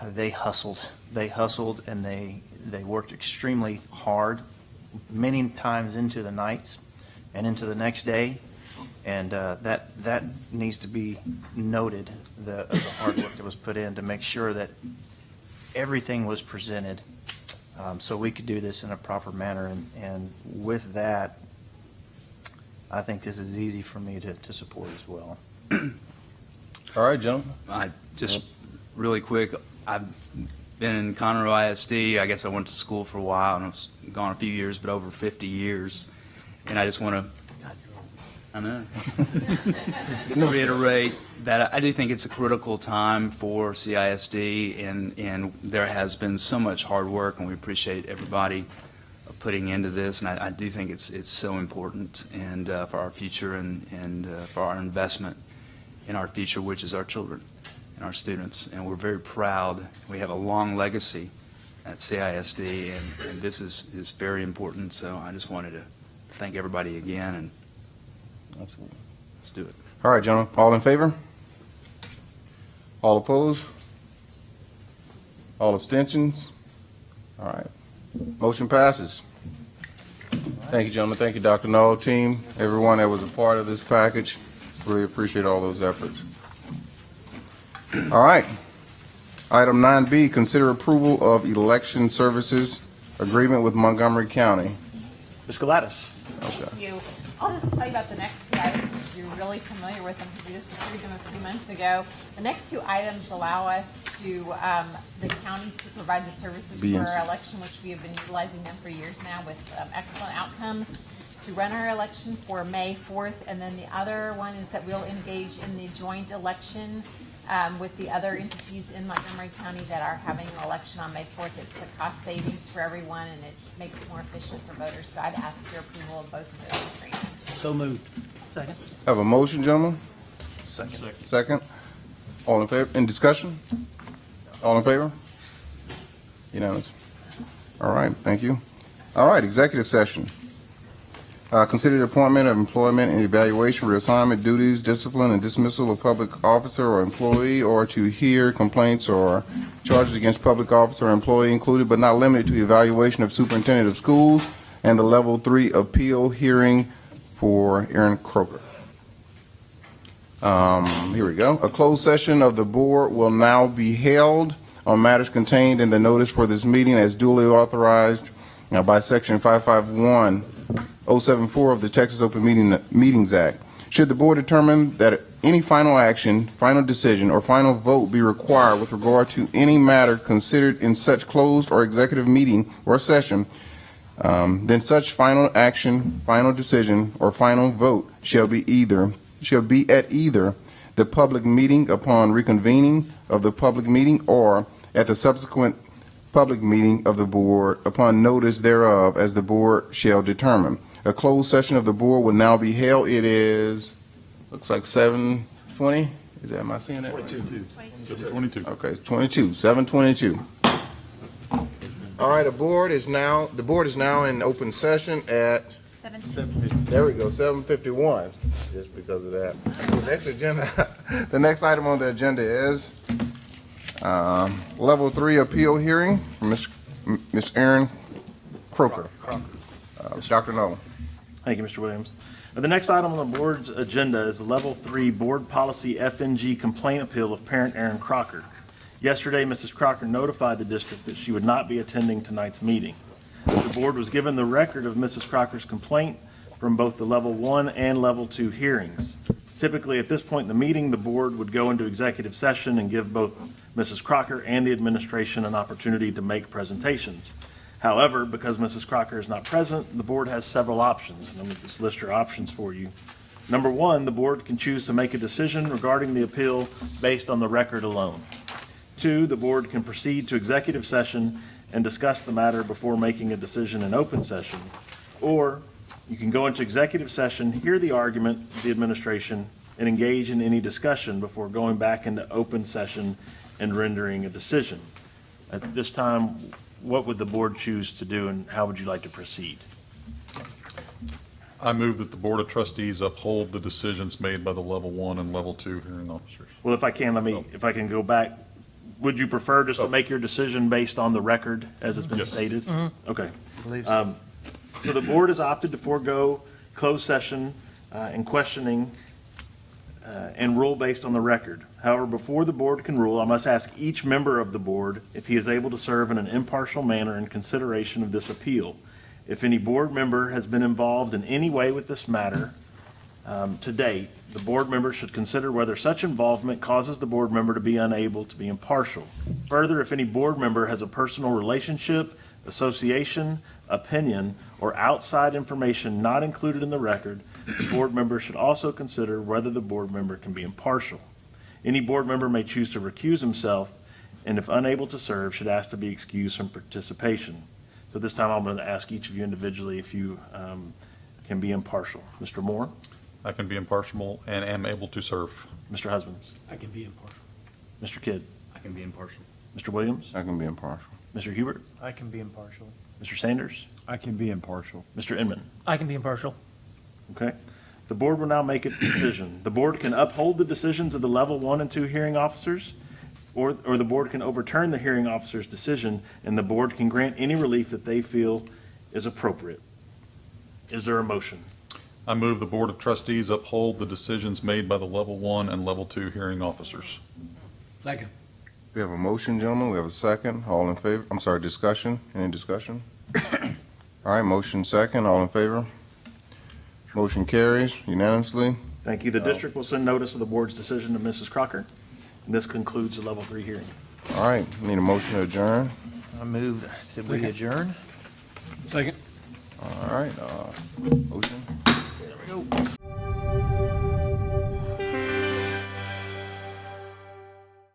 uh, they hustled. They hustled and they, they worked extremely hard, many times into the nights and into the next day. And uh, that, that needs to be noted, the, the hard work that was put in to make sure that everything was presented um, so we could do this in a proper manner. And, and with that, I think this is easy for me to, to support as well. All right, gentlemen. I just really quick, I've been in Conroe ISD. I guess I went to school for a while and I was gone a few years, but over 50 years. And I just want to, I know, reiterate that I do think it's a critical time for CISD, and, and there has been so much hard work, and we appreciate everybody putting into this, and I, I do think it's, it's so important, and uh, for our future and, and uh, for our investment in our future, which is our children and our students, and we're very proud. We have a long legacy at CISD, and, and this is, is very important, so I just wanted to thank everybody again, and let's, let's do it. All right, gentlemen, all in favor? All opposed? All abstentions? All right, motion passes. Thank you, gentlemen. Thank you, Dr. Null, team, everyone that was a part of this package. Really appreciate all those efforts. All right. Item 9B, consider approval of election services agreement with Montgomery County. Ms. Gladys. Okay. Thank you. I'll just tell you about the next two items, if you're really familiar with them, because we just approved them a few months ago. The next two items allow us to, um, the county to provide the services for our election, which we have been utilizing them for years now with um, excellent outcomes, to run our election for May 4th. And then the other one is that we'll engage in the joint election um, with the other entities in Montgomery County that are having an election on May 4th. It's a cost savings for everyone, and it makes it more efficient for voters. So I'd ask your approval of both of those agreements. So moved. Second. Have a motion, gentlemen? Second. Second. All in favor, in discussion? All in favor? Unanimous. All right, thank you. All right, executive session. Uh, consider the appointment of employment and evaluation, reassignment, duties, discipline, and dismissal of public officer or employee, or to hear complaints or charges against public officer or employee included but not limited to evaluation of superintendent of schools and the level three appeal hearing for Aaron Kroger. Um, here we go. A closed session of the board will now be held on matters contained in the notice for this meeting as duly authorized uh, by Section 551 074 of the Texas Open Meeting, Meetings Act. Should the board determine that any final action, final decision, or final vote be required with regard to any matter considered in such closed or executive meeting or session, um, then such final action, final decision, or final vote shall be either, shall be at either the public meeting upon reconvening of the public meeting or at the subsequent public meeting of the board upon notice thereof as the board shall determine. A closed session of the board will now be held. It is, looks like seven twenty? Is that, am I seeing that? Twenty-two. Twenty-two. Okay, it's twenty-two, seven twenty-two. All right, the board is now, the board is now in open session at, 750. there we go, seven fifty-one, just because of that. The next agenda, the next item on the agenda is, um, level three appeal hearing from Ms. Ms. Erin Croker. Uh, Dr. Nolan. Thank you, Mr. Williams. Uh, The next item on the board's agenda is the Level 3 Board Policy FNG Complaint Appeal of parent Aaron Crocker. Yesterday, Mrs. Crocker notified the district that she would not be attending tonight's meeting. The board was given the record of Mrs. Crocker's complaint from both the Level 1 and Level 2 hearings. Typically, at this point in the meeting, the board would go into executive session and give both Mrs. Crocker and the administration an opportunity to make presentations. However, because Mrs. Crocker is not present, the board has several options. Let me just list your options for you. Number one, the board can choose to make a decision regarding the appeal based on the record alone. Two, the board can proceed to executive session and discuss the matter before making a decision in open session. Or you can go into executive session, hear the argument the administration, and engage in any discussion before going back into open session and rendering a decision. At this time, what would the board choose to do and how would you like to proceed? I move that the Board of Trustees uphold the decisions made by the level one and level two hearing officers. Well, if I can, let me, if I can go back, would you prefer just to make your decision based on the record as it's been Yes. stated? Mhm. Okay. Believe so. Um, So the board has opted to forego closed session uh, and questioning uh, and rule based on the record. However, before the board can rule, I must ask each member of the board if he is able to serve in an impartial manner in consideration of this appeal. If any board member has been involved in any way with this matter um, to date, the board member should consider whether such involvement causes the board member to be unable to be impartial. Further, if any board member has a personal relationship, association, opinion, or outside information not included in the record, the board member should also consider whether the board member can be impartial. Any board member may choose to recuse himself, and if unable to serve, should ask to be excused from participation. So this time, I'm going to ask each of you individually if you um, can be impartial. Mr. Moore? I can be impartial and am able to serve. Mr. Husbands? I can be impartial. Mr. Kidd? I can be impartial. Mr. Williams? I can be impartial. Mr. Hubert? I can be impartial. Mr. Sanders? I can be impartial. Mr. Inman? I can be impartial. Okay. The board will now make its decision. The board can uphold the decisions of the level one and two hearing officers, or, or the board can overturn the hearing officer's decision, and the board can grant any relief that they feel is appropriate. Is there a motion? I move the Board of Trustees uphold the decisions made by the level one and level two hearing officers. Second. We have a motion, gentlemen. We have a second. All in favor? I'm sorry, discussion? Any discussion? All right, motion second. All in favor? Motion carries unanimously. Thank you. The district will send notice of the board's decision to Mrs. Crocker. And this concludes the level three hearing. All right, need a motion to adjourn. I move that we adjourn. Second. All right, uh, motion. There we go.